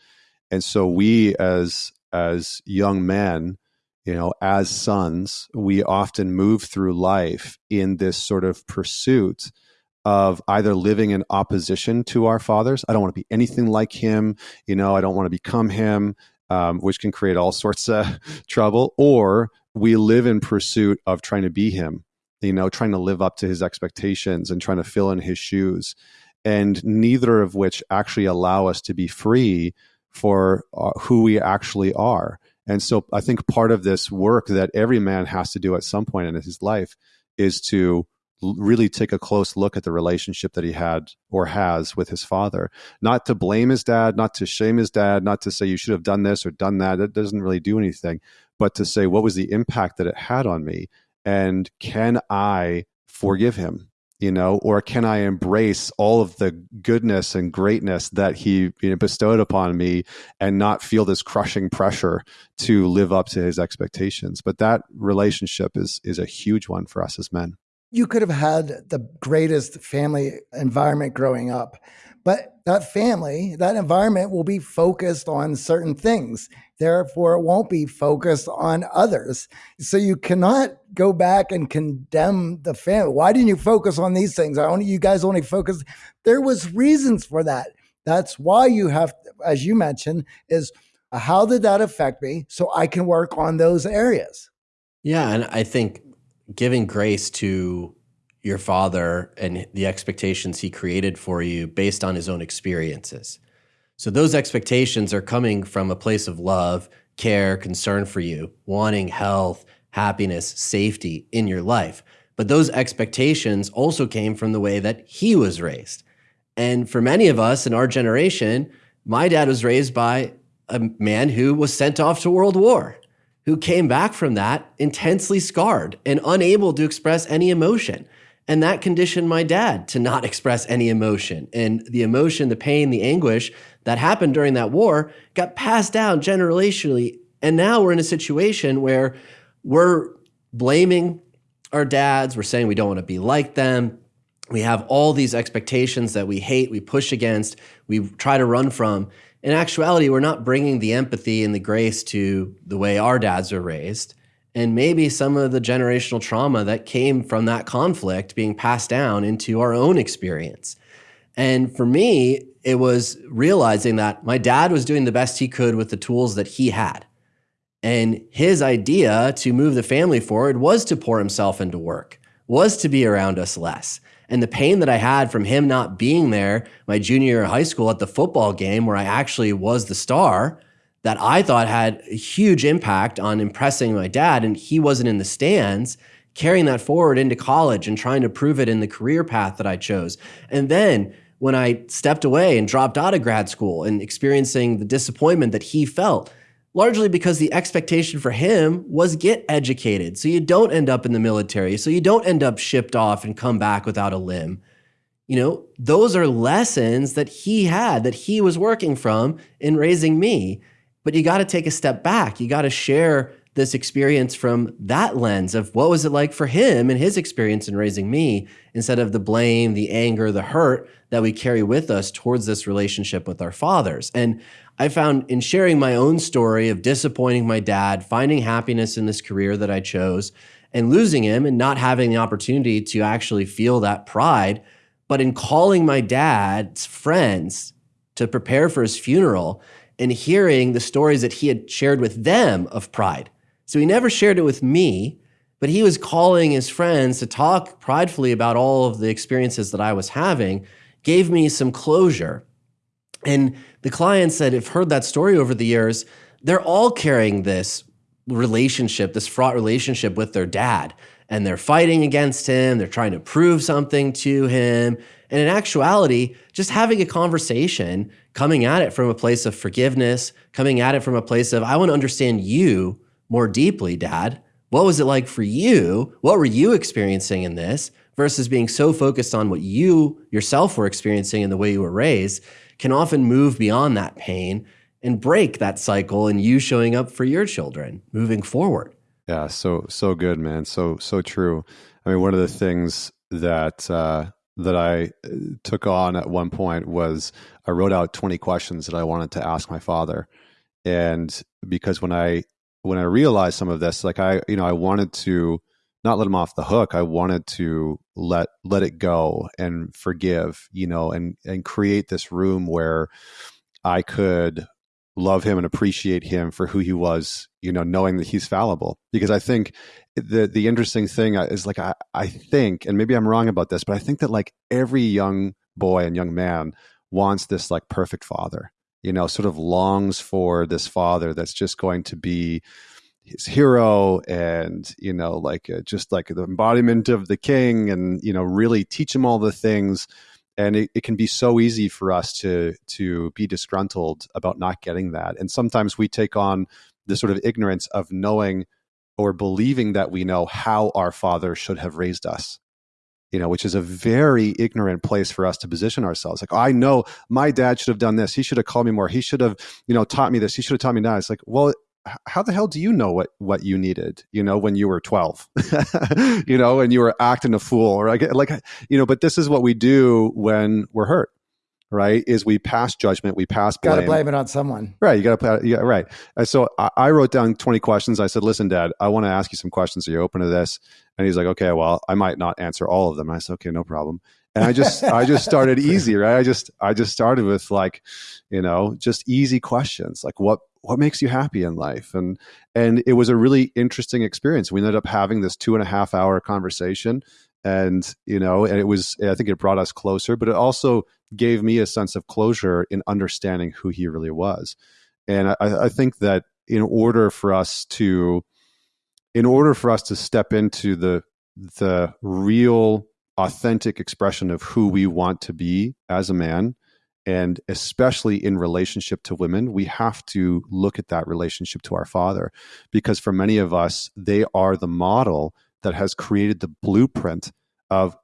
And so we as as young men, you know, as sons, we often move through life in this sort of pursuit of either living in opposition to our fathers. I don't want to be anything like him. You know, I don't want to become him, um, which can create all sorts of trouble. Or we live in pursuit of trying to be him you know, trying to live up to his expectations and trying to fill in his shoes. And neither of which actually allow us to be free for uh, who we actually are. And so I think part of this work that every man has to do at some point in his life is to really take a close look at the relationship that he had or has with his father. Not to blame his dad, not to shame his dad, not to say you should have done this or done that. It doesn't really do anything, but to say what was the impact that it had on me and can I forgive him? You know, or can I embrace all of the goodness and greatness that he you know, bestowed upon me and not feel this crushing pressure to live up to his expectations? But that relationship is is a huge one for us as men. You could have had the greatest family environment growing up, but that family, that environment will be focused on certain things. Therefore, it won't be focused on others. So you cannot go back and condemn the family. Why didn't you focus on these things? I only you guys only focused. There was reasons for that. That's why you have, as you mentioned, is how did that affect me? So I can work on those areas. Yeah, and I think giving grace to your father and the expectations he created for you based on his own experiences. So those expectations are coming from a place of love, care, concern for you, wanting health, happiness, safety in your life. But those expectations also came from the way that he was raised. And for many of us in our generation, my dad was raised by a man who was sent off to World War, who came back from that intensely scarred and unable to express any emotion. And that conditioned my dad to not express any emotion. And the emotion, the pain, the anguish that happened during that war got passed down generationally. And now we're in a situation where we're blaming our dads. We're saying we don't want to be like them. We have all these expectations that we hate, we push against, we try to run from. In actuality, we're not bringing the empathy and the grace to the way our dads are raised and maybe some of the generational trauma that came from that conflict being passed down into our own experience. And for me, it was realizing that my dad was doing the best he could with the tools that he had. And his idea to move the family forward was to pour himself into work, was to be around us less. And the pain that I had from him not being there my junior year of high school at the football game where I actually was the star that I thought had a huge impact on impressing my dad. And he wasn't in the stands, carrying that forward into college and trying to prove it in the career path that I chose. And then when I stepped away and dropped out of grad school and experiencing the disappointment that he felt, largely because the expectation for him was get educated so you don't end up in the military, so you don't end up shipped off and come back without a limb. You know, those are lessons that he had that he was working from in raising me. But you got to take a step back. You got to share this experience from that lens of what was it like for him and his experience in raising me instead of the blame, the anger, the hurt that we carry with us towards this relationship with our fathers. And I found in sharing my own story of disappointing my dad, finding happiness in this career that I chose, and losing him and not having the opportunity to actually feel that pride, but in calling my dad's friends to prepare for his funeral and hearing the stories that he had shared with them of pride. So he never shared it with me, but he was calling his friends to talk pridefully about all of the experiences that I was having, gave me some closure. And the clients that have heard that story over the years, they're all carrying this relationship, this fraught relationship with their dad. And they're fighting against him, they're trying to prove something to him. And in actuality, just having a conversation, coming at it from a place of forgiveness, coming at it from a place of, I want to understand you more deeply, dad. What was it like for you? What were you experiencing in this versus being so focused on what you yourself were experiencing and the way you were raised can often move beyond that pain and break that cycle and you showing up for your children moving forward. Yeah, so so good, man. So so true. I mean, one of the things that uh, that I uh, took on at one point was I wrote out 20 questions that I wanted to ask my father. And because when I when I realized some of this, like I, you know, I wanted to not let him off the hook. I wanted to let let it go and forgive, you know, and and create this room where I could love him and appreciate him for who he was, you know, knowing that he's fallible. Because I think the the interesting thing is like I I think, and maybe I'm wrong about this, but I think that like every young boy and young man wants this like perfect father, you know, sort of longs for this father that's just going to be his hero and you know like uh, just like the embodiment of the king and you know really teach him all the things and it, it can be so easy for us to to be disgruntled about not getting that. And sometimes we take on the sort of ignorance of knowing or believing that we know how our father should have raised us you know which is a very ignorant place for us to position ourselves. Like i know my dad should have done this. He should have called me more. He should have you know taught me this. He should have taught me that. It's like well how the hell do you know what what you needed you know when you were 12 you know and you were acting a fool or like like you know but this is what we do when we're hurt right is we pass judgment we pass blame. got to blame it on someone. Right you got to yeah right. And so I, I, wrote down 20 questions. I said listen dad i want to ask you some questions. Are you open to this? And he's like okay well i might not answer all of them. And i said okay no problem. And i just i just started easy right? I just i just started with like you know just easy questions like what what makes you happy in life? And and it was a really interesting experience. We ended up having this two and a half hour conversation and you know and it was i think it brought us closer but it also gave me a sense of closure in understanding who he really was. And i, I think that in order for us to in order for us to step into the the real authentic expression of who we want to be as a man and especially in relationship to women we have to look at that relationship to our father because for many of us they are the model that has created the blueprint of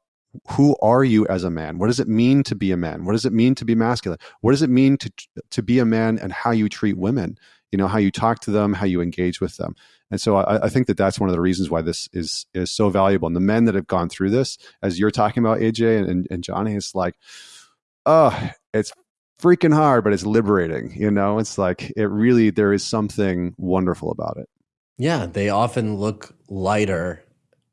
who are you as a man? What does it mean to be a man? What does it mean to be masculine? What does it mean to to be a man and how you treat women? You know how you talk to them how you engage with them. And so I, I, think that that's one of the reasons why this is is so valuable. And the men that have gone through this as you're talking about aj and, and, johnny it's like oh, it's freaking hard, but it's liberating. You know, it's like it really there is something wonderful about it. Yeah, they often look lighter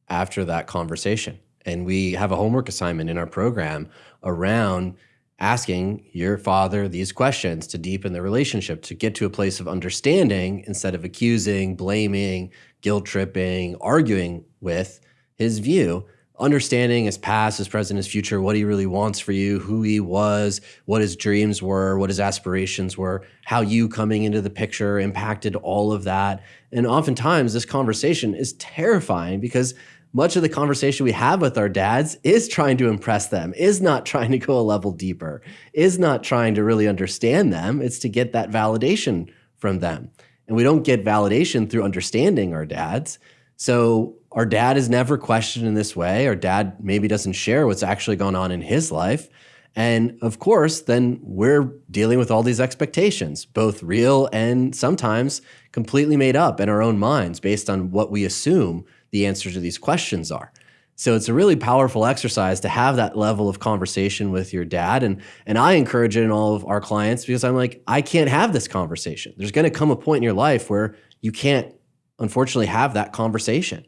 after that conversation. And we have a homework assignment in our program around asking your father these questions to deepen the relationship, to get to a place of understanding instead of accusing, blaming, guilt tripping, arguing with his view. Understanding his past, his present, his future, what he really wants for you, who he was, what his dreams were, what his aspirations were, how you coming into the picture impacted all of that. And oftentimes, this conversation is terrifying because much of the conversation we have with our dads is trying to impress them, is not trying to go a level deeper, is not trying to really understand them. It's to get that validation from them. And we don't get validation through understanding our dads. So our dad is never questioned in this way. Our dad maybe doesn't share what's actually going on in his life. And of course, then we're dealing with all these expectations, both real and sometimes completely made up in our own minds based on what we assume the answers to these questions are. So it's a really powerful exercise to have that level of conversation with your dad. And, and I encourage it in all of our clients because I'm like, I can't have this conversation. There's going to come a point in your life where you can't, unfortunately, have that conversation.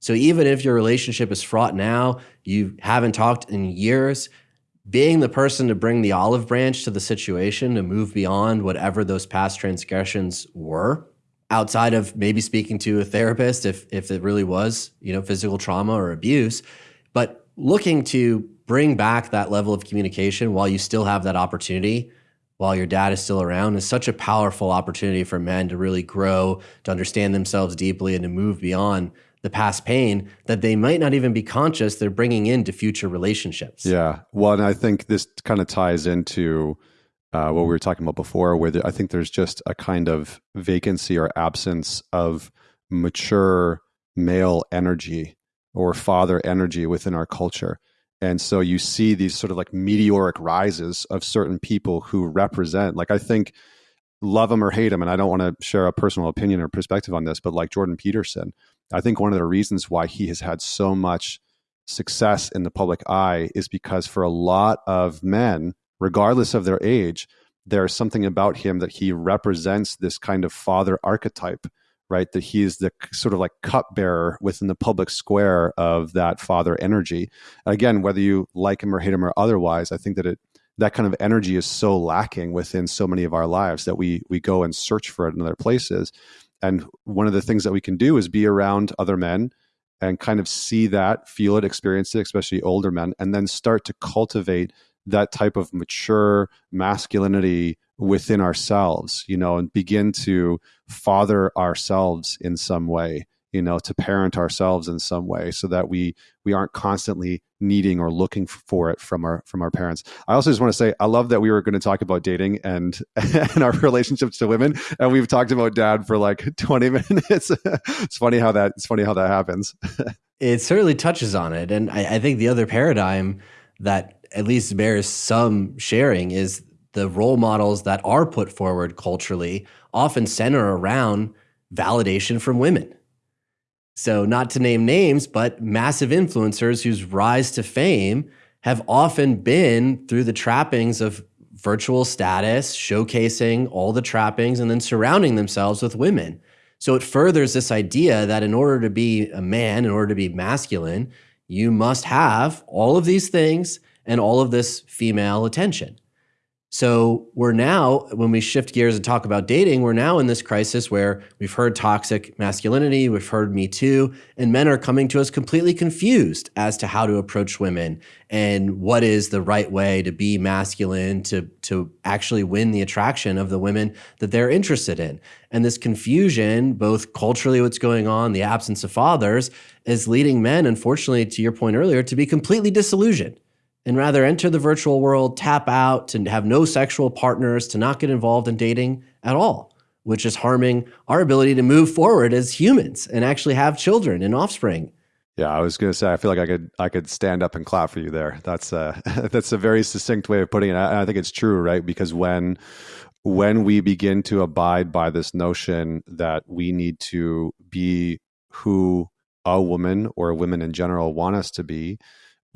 So even if your relationship is fraught now, you haven't talked in years, being the person to bring the olive branch to the situation to move beyond whatever those past transgressions were outside of maybe speaking to a therapist if if it really was you know physical trauma or abuse but looking to bring back that level of communication while you still have that opportunity while your dad is still around is such a powerful opportunity for men to really grow to understand themselves deeply and to move beyond the past pain that they might not even be conscious they're bringing into future relationships yeah well and i think this kind of ties into uh, what we were talking about before, where the, I think there's just a kind of vacancy or absence of mature male energy or father energy within our culture. And so you see these sort of like meteoric rises of certain people who represent, like, I think, love them or hate them. And I don't want to share a personal opinion or perspective on this, but like Jordan Peterson, I think one of the reasons why he has had so much success in the public eye is because for a lot of men, regardless of their age, there's something about him that he represents this kind of father archetype, right? That he's the sort of like cupbearer within the public square of that father energy. Again, whether you like him or hate him or otherwise, I think that it that kind of energy is so lacking within so many of our lives that we we go and search for it in other places. And one of the things that we can do is be around other men and kind of see that, feel it, experience it, especially older men, and then start to cultivate that type of mature masculinity within ourselves, you know, and begin to father ourselves in some way, you know, to parent ourselves in some way so that we we aren't constantly needing or looking for it from our from our parents. I also just want to say I love that we were going to talk about dating and and our relationships to women and we've talked about dad for like 20 minutes. it's funny how that it's funny how that happens. it certainly touches on it and I, I think the other paradigm that at least bears some sharing is the role models that are put forward culturally often center around validation from women. So, not to name names, but massive influencers whose rise to fame have often been through the trappings of virtual status, showcasing all the trappings, and then surrounding themselves with women. So, it furthers this idea that in order to be a man, in order to be masculine, you must have all of these things and all of this female attention. So we're now, when we shift gears and talk about dating, we're now in this crisis where we've heard toxic masculinity, we've heard Me Too, and men are coming to us completely confused as to how to approach women and what is the right way to be masculine, to, to actually win the attraction of the women that they're interested in. And this confusion, both culturally, what's going on, the absence of fathers, is leading men, unfortunately, to your point earlier, to be completely disillusioned and rather enter the virtual world, tap out, to have no sexual partners, to not get involved in dating at all, which is harming our ability to move forward as humans and actually have children and offspring. Yeah, I was going to say I feel like I could I could stand up and clap for you there. That's uh, a that's a very succinct way of putting it. I, I think it's true, right? Because when when we begin to abide by this notion that we need to be who a woman or women in general want us to be,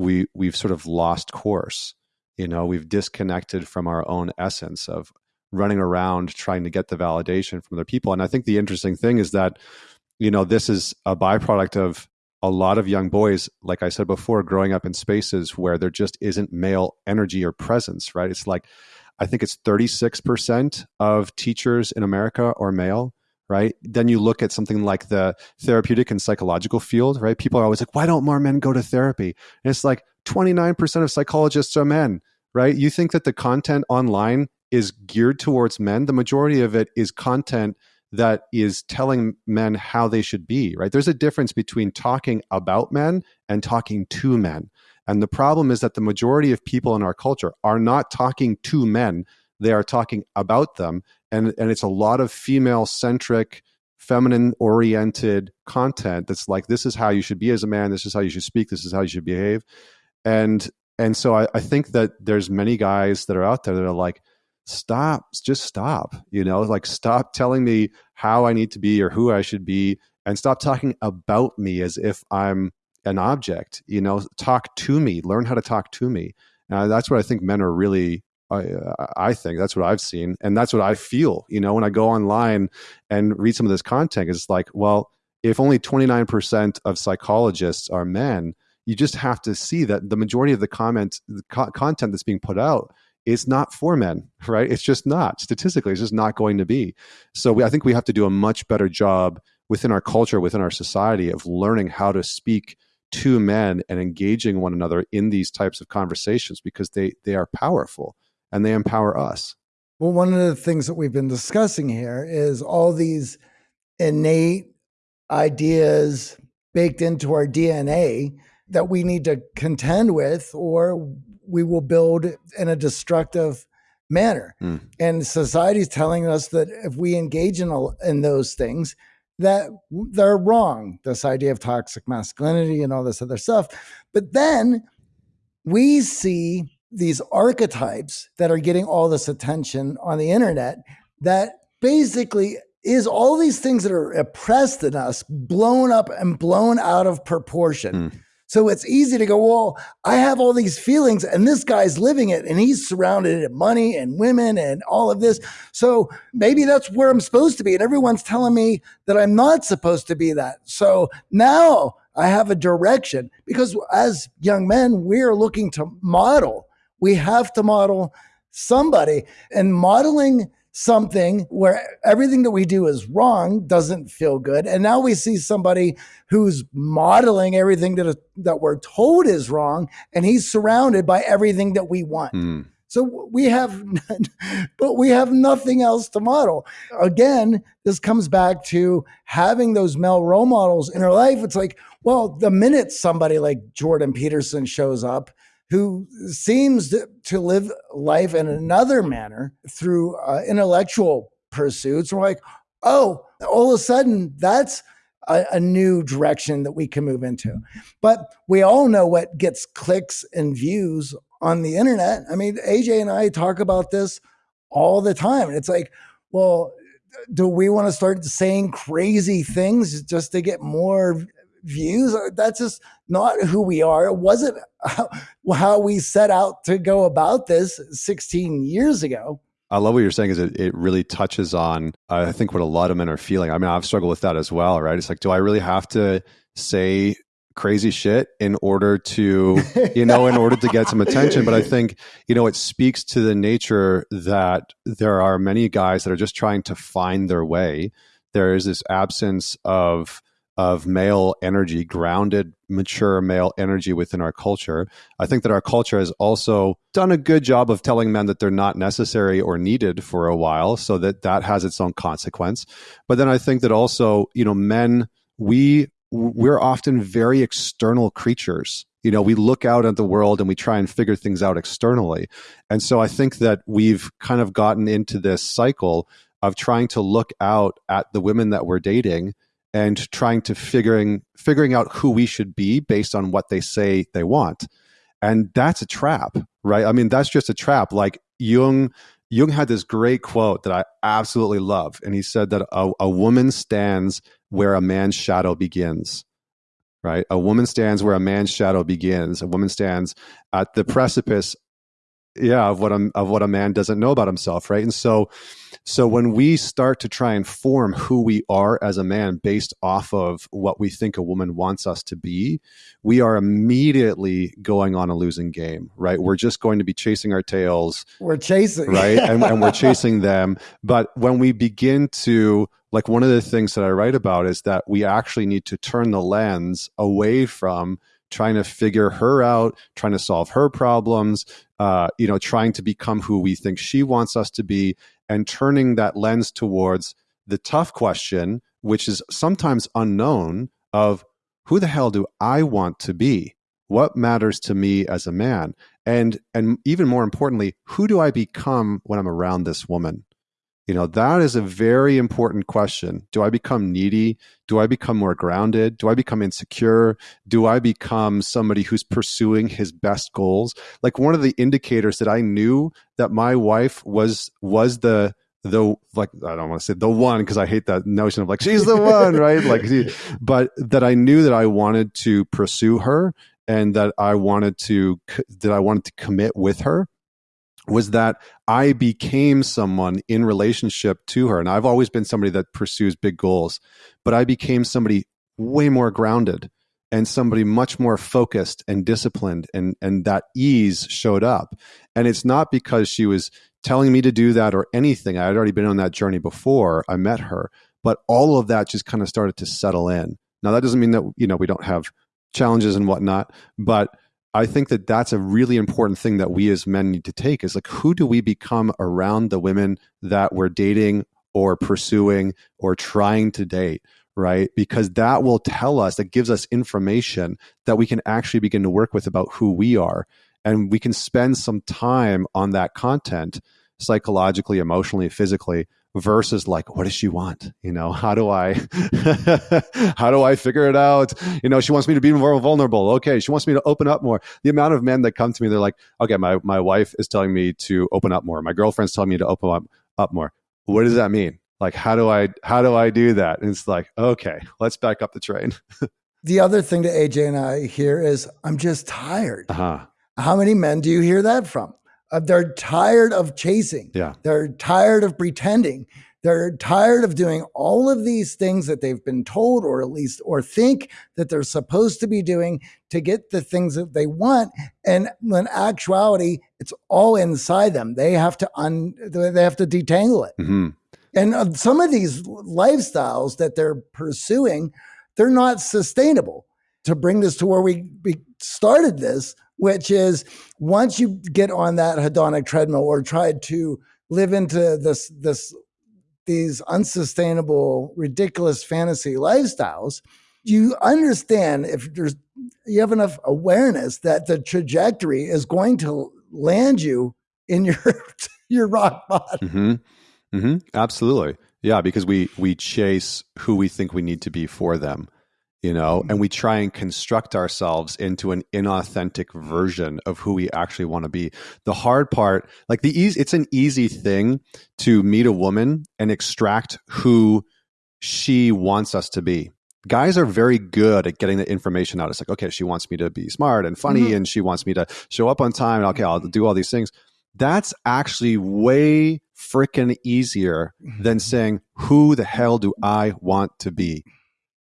we we've sort of lost course. You know we've disconnected from our own essence of running around trying to get the validation from other people. And i think the interesting thing is that you know, this is a byproduct of a lot of young boys, like I said before, growing up in spaces where there just isn't male energy or presence, right? It's like, I think it's 36% of teachers in America are male, right? Then you look at something like the therapeutic and psychological field, right? People are always like, why don't more men go to therapy? And it's like 29% of psychologists are men, right? You think that the content online is geared towards men. The majority of it is content that is telling men how they should be, right? There's a difference between talking about men and talking to men. And the problem is that the majority of people in our culture are not talking to men, they are talking about them. And, and it's a lot of female centric, feminine oriented content that's like, this is how you should be as a man, this is how you should speak, this is how you should behave. And and so I, I think that there's many guys that are out there that are like, stop, just stop, you know, like stop telling me how I need to be or who I should be and stop talking about me as if I'm an object, you know, talk to me, learn how to talk to me. Uh, that's what I think men are really I, I, think that's what I've seen, and that's what I feel. You know, when I go online and read some of this content, it's like, well, if only 29% of psychologists are men, you just have to see that the majority of the comment, the co- content that's being put out is not for men, right? It's just not. Statistically, it's just not going to be. So we, I think we have to do a much better job within our culture, within our society, of learning how to speak to men and engaging one another in these types of conversations because they they are powerful and they empower us. Well, one of the things that we've been discussing here is all these innate ideas baked into our DNA that we need to contend with, or we will build in a destructive manner. Mm. And society's telling us that if we engage in, in those things, that they're wrong. This idea of toxic masculinity and all this other stuff. But then we see these archetypes that are getting all this attention on the internet that basically is all these things that are oppressed in us blown up and blown out of proportion. Mm. So it's easy to go, well, I have all these feelings and this guy's living it and he's surrounded in money and women and all of this. So maybe that's where I'm supposed to be. And everyone's telling me that I'm not supposed to be that. So now I have a direction because as young men, we're looking to model. We have to model somebody. And modeling something where everything that we do is wrong doesn't feel good. And now we see somebody who's modeling everything that that we're told is wrong and he's surrounded by everything that we want. Mm. so we have but we have nothing else to model. Again this comes back to having those male role models in our life. It's like well the minute somebody like jordan peterson shows up who seems to live life in another manner through uh, intellectual pursuits. We're like, oh, all of a sudden, that's a, a, new direction that we can move into. But we all know what gets clicks and views on the internet. I mean, AJ and I talk about this all the time. And it's like, well, do we want to start saying crazy things just to get more views. That's just not who we are. It wasn't how, how we set out to go about this 16 years ago. I love what you're saying is it, it really touches on, I think, what a lot of men are feeling. I mean, I've struggled with that as well, right? It's like, do I really have to say crazy shit in order to, you know, in order to get some attention? But I think, you know, it speaks to the nature that there are many guys that are just trying to find their way. There is this absence of, of male energy, grounded, mature male energy within our culture. I think that our culture has also done a good job of telling men that they're not necessary or needed for a while, so that that has its own consequence. But then I think that also, you know, men, we we're often very external creatures. You know, we look out at the world and we try and figure things out externally. And so I think that we've kind of gotten into this cycle of trying to look out at the women that we're dating and trying to figuring figuring out who we should be based on what they say they want. And that's a trap right? I mean that's just a trap. Like jung jung had this great quote that i absolutely love. And he said that a, a woman stands where a man's shadow begins right? A woman stands where a man's shadow begins. A woman stands at the precipice yeah of what a, of what a man doesn't know about himself right? And so so when we start to try and form who we are as a man based off of what we think a woman wants us to be we are immediately going on a losing game right? We're just going to be chasing our tails we're chasing. right? And, and we're chasing them. But when we begin to like one of the things that i write about is that we actually need to turn the lens away from trying to figure her out, trying to solve her problems, uh, you know, trying to become who we think she wants us to be, and turning that lens towards the tough question, which is sometimes unknown, of who the hell do I want to be? What matters to me as a man? And and even more importantly, who do I become when I'm around this woman? You know, that is a very important question. Do I become needy? Do I become more grounded? Do I become insecure? Do I become somebody who's pursuing his best goals? Like one of the indicators that I knew that my wife was was the the like I don't want to say the one because I hate that notion of like she's the one, right? Like but that I knew that I wanted to pursue her and that I wanted to that I wanted to commit with her was that I became someone in relationship to her. And I've always been somebody that pursues big goals, but I became somebody way more grounded and somebody much more focused and disciplined and and that ease showed up. And it's not because she was telling me to do that or anything. I had already been on that journey before I met her, but all of that just kind of started to settle in. Now that doesn't mean that you know we don't have challenges and whatnot, but I think that that's a really important thing that we as men need to take is like, who do we become around the women that we're dating or pursuing or trying to date? Right. Because that will tell us, that gives us information that we can actually begin to work with about who we are. And we can spend some time on that content psychologically, emotionally, physically versus like what does she want? You know how do i how do i figure it out? You know she wants me to be more vulnerable. Okay she wants me to open up more. The amount of men that come to me they're like okay my, my wife is telling me to open up more. My girlfriend's telling me to open up, up more. What does that mean? Like how do i how do i do that? And it's like okay let's back up the train. The other thing that aj and i hear is i'm just tired. Uh-huh. how many men do you hear that from uh, they're tired of chasing. Yeah. They're tired of pretending. They're tired of doing all of these things that they've been told, or at least, or think that they're supposed to be doing to get the things that they want. And when actuality, it's all inside them. They have to un, they have to detangle it. Mm-hmm. And uh, some of these lifestyles that they're pursuing, they're not sustainable. To bring this to where we, we started this, which is once you get on that hedonic treadmill or try to live into this this these unsustainable, ridiculous fantasy lifestyles, you understand if there's you have enough awareness that the trajectory is going to land you in your your rock bottom. Mm-hmm. Mm-hmm. Absolutely, yeah, because we we chase who we think we need to be for them you know, and mm-hmm. we try and construct ourselves into an inauthentic version of who we actually want to be. The hard part, like the easy, it's an easy thing to meet a woman and extract who she wants us to be. Guys are very good at getting the information out. It's like, okay, she wants me to be smart and funny, mm-hmm. and she wants me to show up on time. Okay, I'll do all these things. That's actually way freaking easier than mm-hmm. saying, who the hell do I want to be?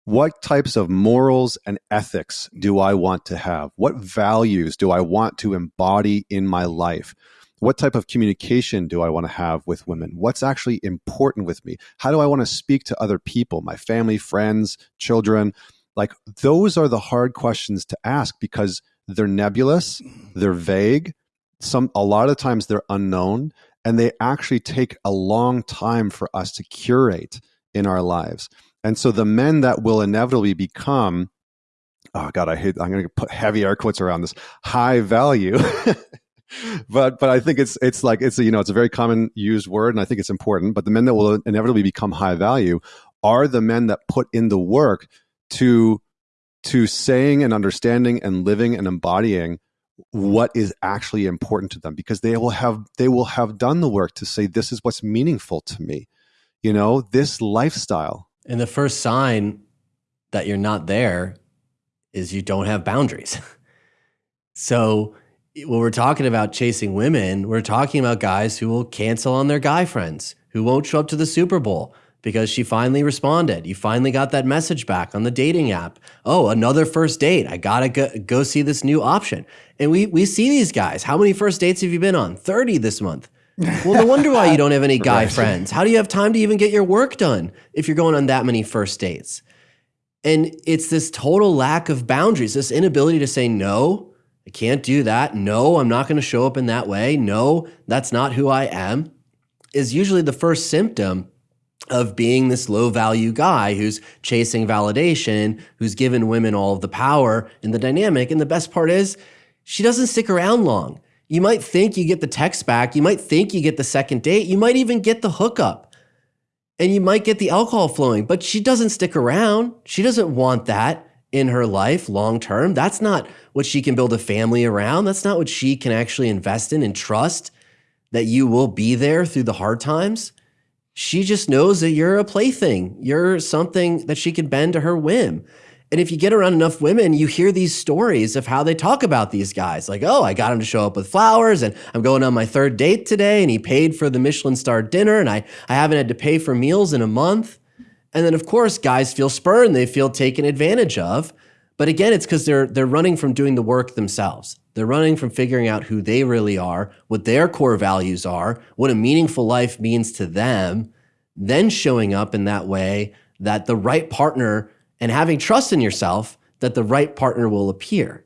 What types of morals and ethics do I want to have? What values do I want to embody in my life? What type of communication do I want to have with women? What's actually important with me? How do I want to speak to other people, my family, friends, children? Like, those are the hard questions to ask because they're nebulous, they're vague, some a lot of times they're unknown, and they actually take a long time for us to curate in our lives. And so the men that will inevitably become, oh God, I hate, I'm going to put heavy air quotes around this high value. but but I think it's it's like it's a, you know it's a very common used word and I think it's important. But the men that will inevitably become high value are the men that put in the work to to saying and understanding and living and embodying what is actually important to them because they will have they will have done the work to say this is what's meaningful to me you know this lifestyle and the first sign that you're not there is you don't have boundaries. so when we're talking about chasing women, we're talking about guys who will cancel on their guy friends, who won't show up to the Super Bowl because she finally responded. You finally got that message back on the dating app. Oh, another first date. I got to go, go see this new option. And we we see these guys. How many first dates have you been on? 30 this month. Well, no wonder why you don't have any guy right. friends. How do you have time to even get your work done if you're going on that many first dates? And it's this total lack of boundaries, this inability to say no, I can't do that. No, I'm not going to show up in that way. No, that's not who I am, is usually the first symptom of being this low value guy who's chasing validation, who's given women all of the power in the dynamic. And the best part is, she doesn't stick around long. You might think you get the text back, you might think you get the second date, you might even get the hookup, and you might get the alcohol flowing, but she doesn't stick around. She doesn't want that in her life long term. That's not what she can build a family around. That's not what she can actually invest in and trust that you will be there through the hard times. She just knows that you're a plaything. You're something that she can bend to her whim. And if you get around enough women, you hear these stories of how they talk about these guys. Like, oh, I got him to show up with flowers and I'm going on my third date today and he paid for the Michelin star dinner and I, I haven't had to pay for meals in a month. And then, of course, guys feel spurned, they feel taken advantage of. But again, it's because they're they're running from doing the work themselves. They're running from figuring out who they really are, what their core values are, what a meaningful life means to them, then showing up in that way that the right partner and having trust in yourself that the right partner will appear.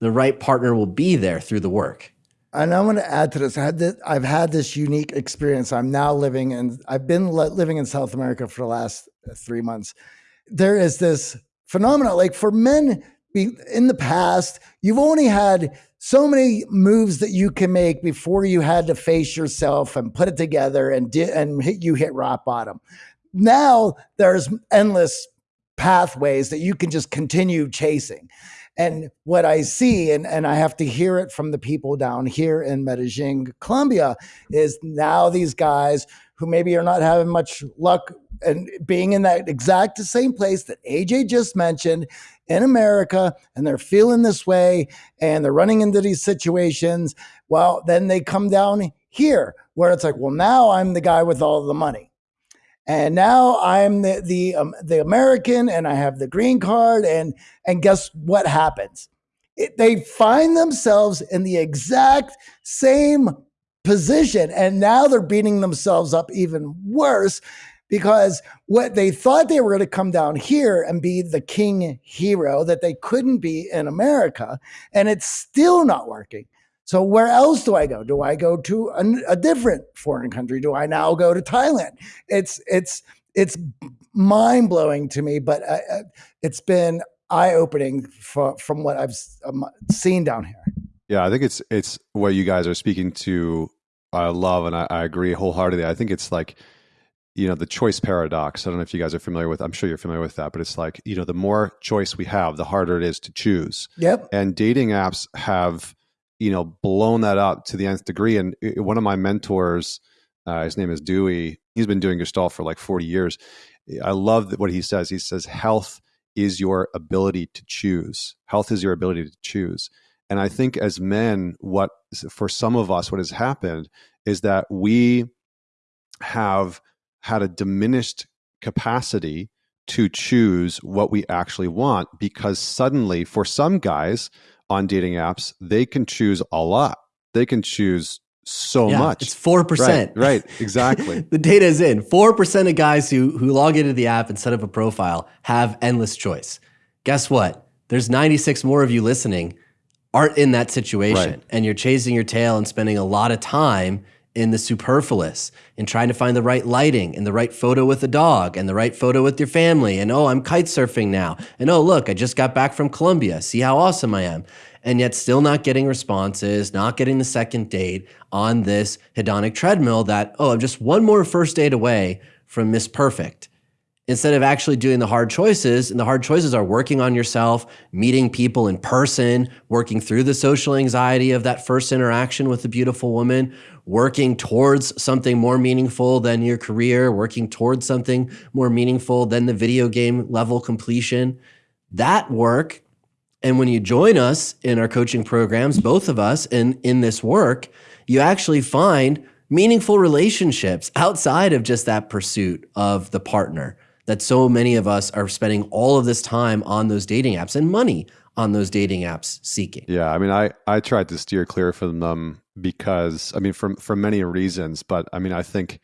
The right partner will be there through the work. And I want to add to this. I had this, I've had this unique experience. I'm now living in, I've been living in South America for the last uh, three months. There is this phenomenon, like for men in the past, you've only had so many moves that you can make before you had to face yourself and put it together and di- and hit, you hit rock bottom. Now there's endless pathways that you can just continue chasing. And what I see, and, and I have to hear it from the people down here in Medellin, Colombia, is now these guys who maybe are not having much luck and being in that exact same place that AJ just mentioned in America, and they're feeling this way and they're running into these situations. Well, then they come down here where it's like, well, now I'm the guy with all the money and now I'm the the um, the American, and I have the green card, and and guess what happens? It, they find themselves in the exact same position, and now they're beating themselves up even worse because what they thought they were going to come down here and be the king hero that they couldn't be in America, and it's still not working. So where else do I go? Do I go to a, a, different foreign country? Do I now go to Thailand? It's it's it's mind blowing to me, but uh, uh it's been eye opening from what I've um, seen down here. Yeah, I think it's it's what you guys are speaking to. I love and I, I agree wholeheartedly. I think it's like you know the choice paradox. I don't know if you guys are familiar with. I'm sure you're familiar with that, but it's like you know the more choice we have, the harder it is to choose. Yep. And dating apps have you know blown that up to the nth degree. And eh, eh, one of my mentors uh, his name is dewey. He's been doing gestalt for like 40 years. Eh, I love what he says. He says health is your ability to choose. Health is your ability to choose. And i think as men what for some of us what has happened is that we have had a diminished capacity to choose what we actually want because suddenly for some guys on dating apps, they can choose a lot. They can choose so yeah, much. It's four percent. Right, right, exactly. the data is in. Four percent of guys who who log into the app and set up a profile have endless choice. Guess what? There's 96 more of you listening aren't in that situation, right. and you're chasing your tail and spending a lot of time in the superfluous in trying to find the right lighting and the right photo with the dog and the right photo with your family. And oh, I'm kite surfing now. And oh, look, I just got back from Colombia. See how awesome I am. And yet, still not getting responses, not getting the second date on this hedonic treadmill that, oh, I'm just one more first date away from Miss Perfect instead of actually doing the hard choices. And the hard choices are working on yourself, meeting people in person, working through the social anxiety of that first interaction with a beautiful woman, working towards something more meaningful than your career, working towards something more meaningful than the video game level completion. That work And when you join us in our coaching programs, both of us in, in this work, you actually find meaningful relationships outside of just that pursuit of the partner that so many of us are spending all of this time on those dating apps and money on those dating apps seeking. Yeah, I mean, I I tried to steer clear from them because I mean, for for many reasons, but I mean, I think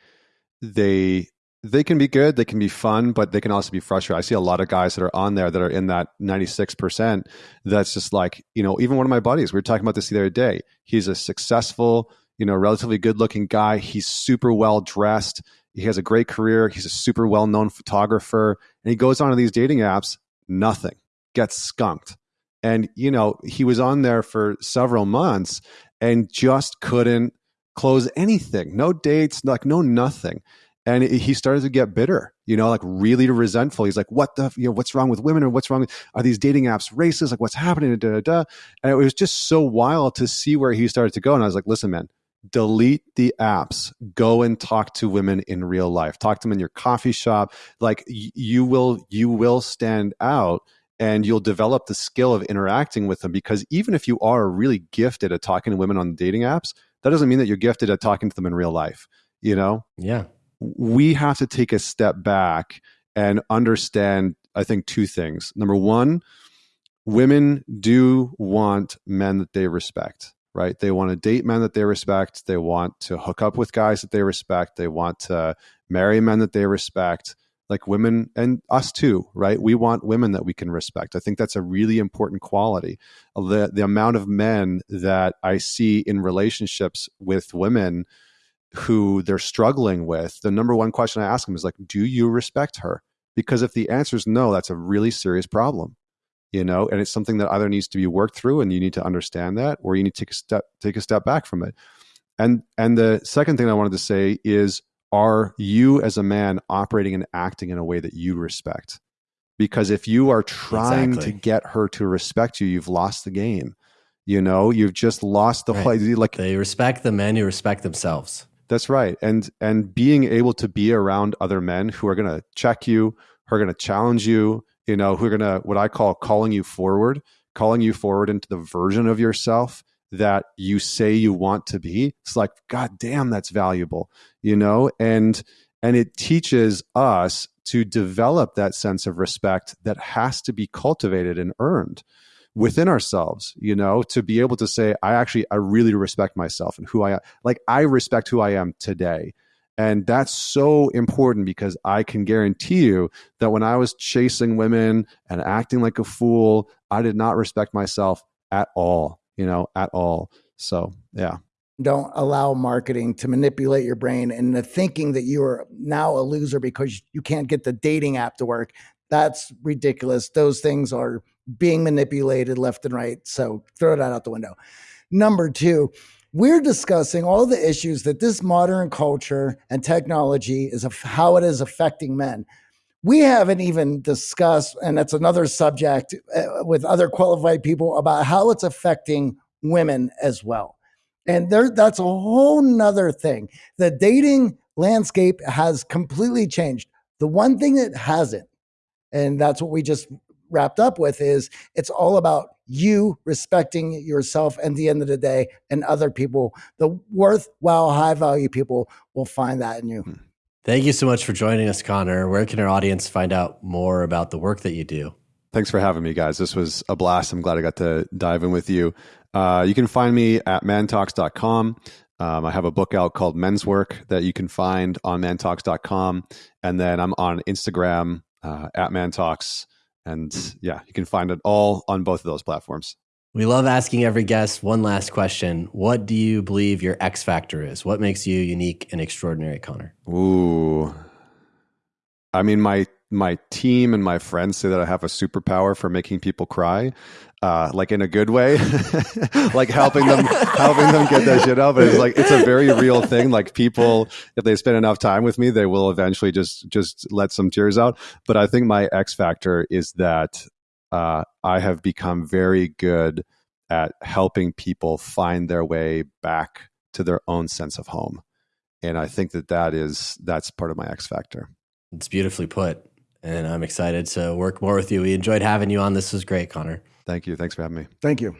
they they can be good, they can be fun, but they can also be frustrating. I see a lot of guys that are on there that are in that 96% that's just like, you know, even one of my buddies, we were talking about this the other day. He's a successful, you know, relatively good looking guy. He's super well dressed. He has a great career. He's a super well known photographer. And he goes onto these dating apps, nothing, gets skunked. And, you know, he was on there for several months and just couldn't close anything. No dates, like no nothing and he started to get bitter you know like really resentful he's like what the you know what's wrong with women or what's wrong are these dating apps racist like what's happening da, da, da. and it was just so wild to see where he started to go and i was like listen man delete the apps. Go and talk to women in real life. Talk to them in your coffee shop. Like you will you will stand out and you'll develop the skill of interacting with them because even if you are really gifted at talking to women on dating apps that doesn't mean that you're gifted at talking to them in real life you know? Yeah. We have to take a step back and understand, I think, two things. Number one, women do want men that they respect, right? They want to date men that they respect. They want to hook up with guys that they respect. They want to marry men that they respect. Like women and us too, right? We want women that we can respect. I think that's a really important quality. The the amount of men that I see in relationships with women who they're struggling with, the number one question I ask them is like, do you respect her? Because if the answer is no, that's a really serious problem, you know, and it's something that either needs to be worked through and you need to understand that, or you need to take a step, take a step back from it. And, and the second thing I wanted to say is, are you as a man operating and acting in a way that you respect? Because if you are trying exactly. to get her to respect you, you've lost the game. You know, you've just lost the right. whole. Like they respect the men who respect themselves. That's right. And and being able to be around other men who are going to check you, who are going to challenge you, you know, who are going to what I call calling you forward, calling you forward into the version of yourself that you say you want to be. It's like god damn that's valuable, you know? And and it teaches us to develop that sense of respect that has to be cultivated and earned within ourselves you know to be able to say i actually i really respect myself and who i am like i respect who i am today and that's so important because i can guarantee you that when i was chasing women and acting like a fool i did not respect myself at all you know at all so yeah don't allow marketing to manipulate your brain into thinking that you are now a loser because you can't get the dating app to work that's ridiculous those things are being manipulated left and right. So throw that out the window. Number two, we're discussing all the issues that this modern culture and technology is of how it is affecting men. We haven't even discussed, and that's another subject uh, with other qualified people about how it's affecting women as well. And there, that's a whole nother thing. The dating landscape has completely changed. The one thing that hasn't, and that's what we just wrapped up with is it's all about you respecting yourself at the end of the day and other people. The worthwhile, high value people will find that in you. Hmm. Thank you so much for joining us, Connor. Where can our audience find out more about the work that you do? Thanks for having me, guys. This was a blast. I'm glad I got to dive in with you. Uh, you can find me at mantalks.com. Um, I have a book out called Men's Work that you can find on mantalks.com. And then I'm on Instagram uh, at mantalks. And yeah, you can find it all on both of those platforms. We love asking every guest one last question. What do you believe your X factor is? What makes you unique and extraordinary, Connor? Ooh. I mean, my my team and my friends say that I have a superpower for making people cry, uh, like in a good way, like helping them helping them get their shit out. But it's like it's a very real thing. Like people, if they spend enough time with me, they will eventually just just let some tears out. But I think my X factor is that uh, I have become very good at helping people find their way back to their own sense of home, and I think that that is that's part of my X factor. It's beautifully put and I'm excited to work more with you. We enjoyed having you on. This was great, Connor. Thank you. Thanks for having me. Thank you.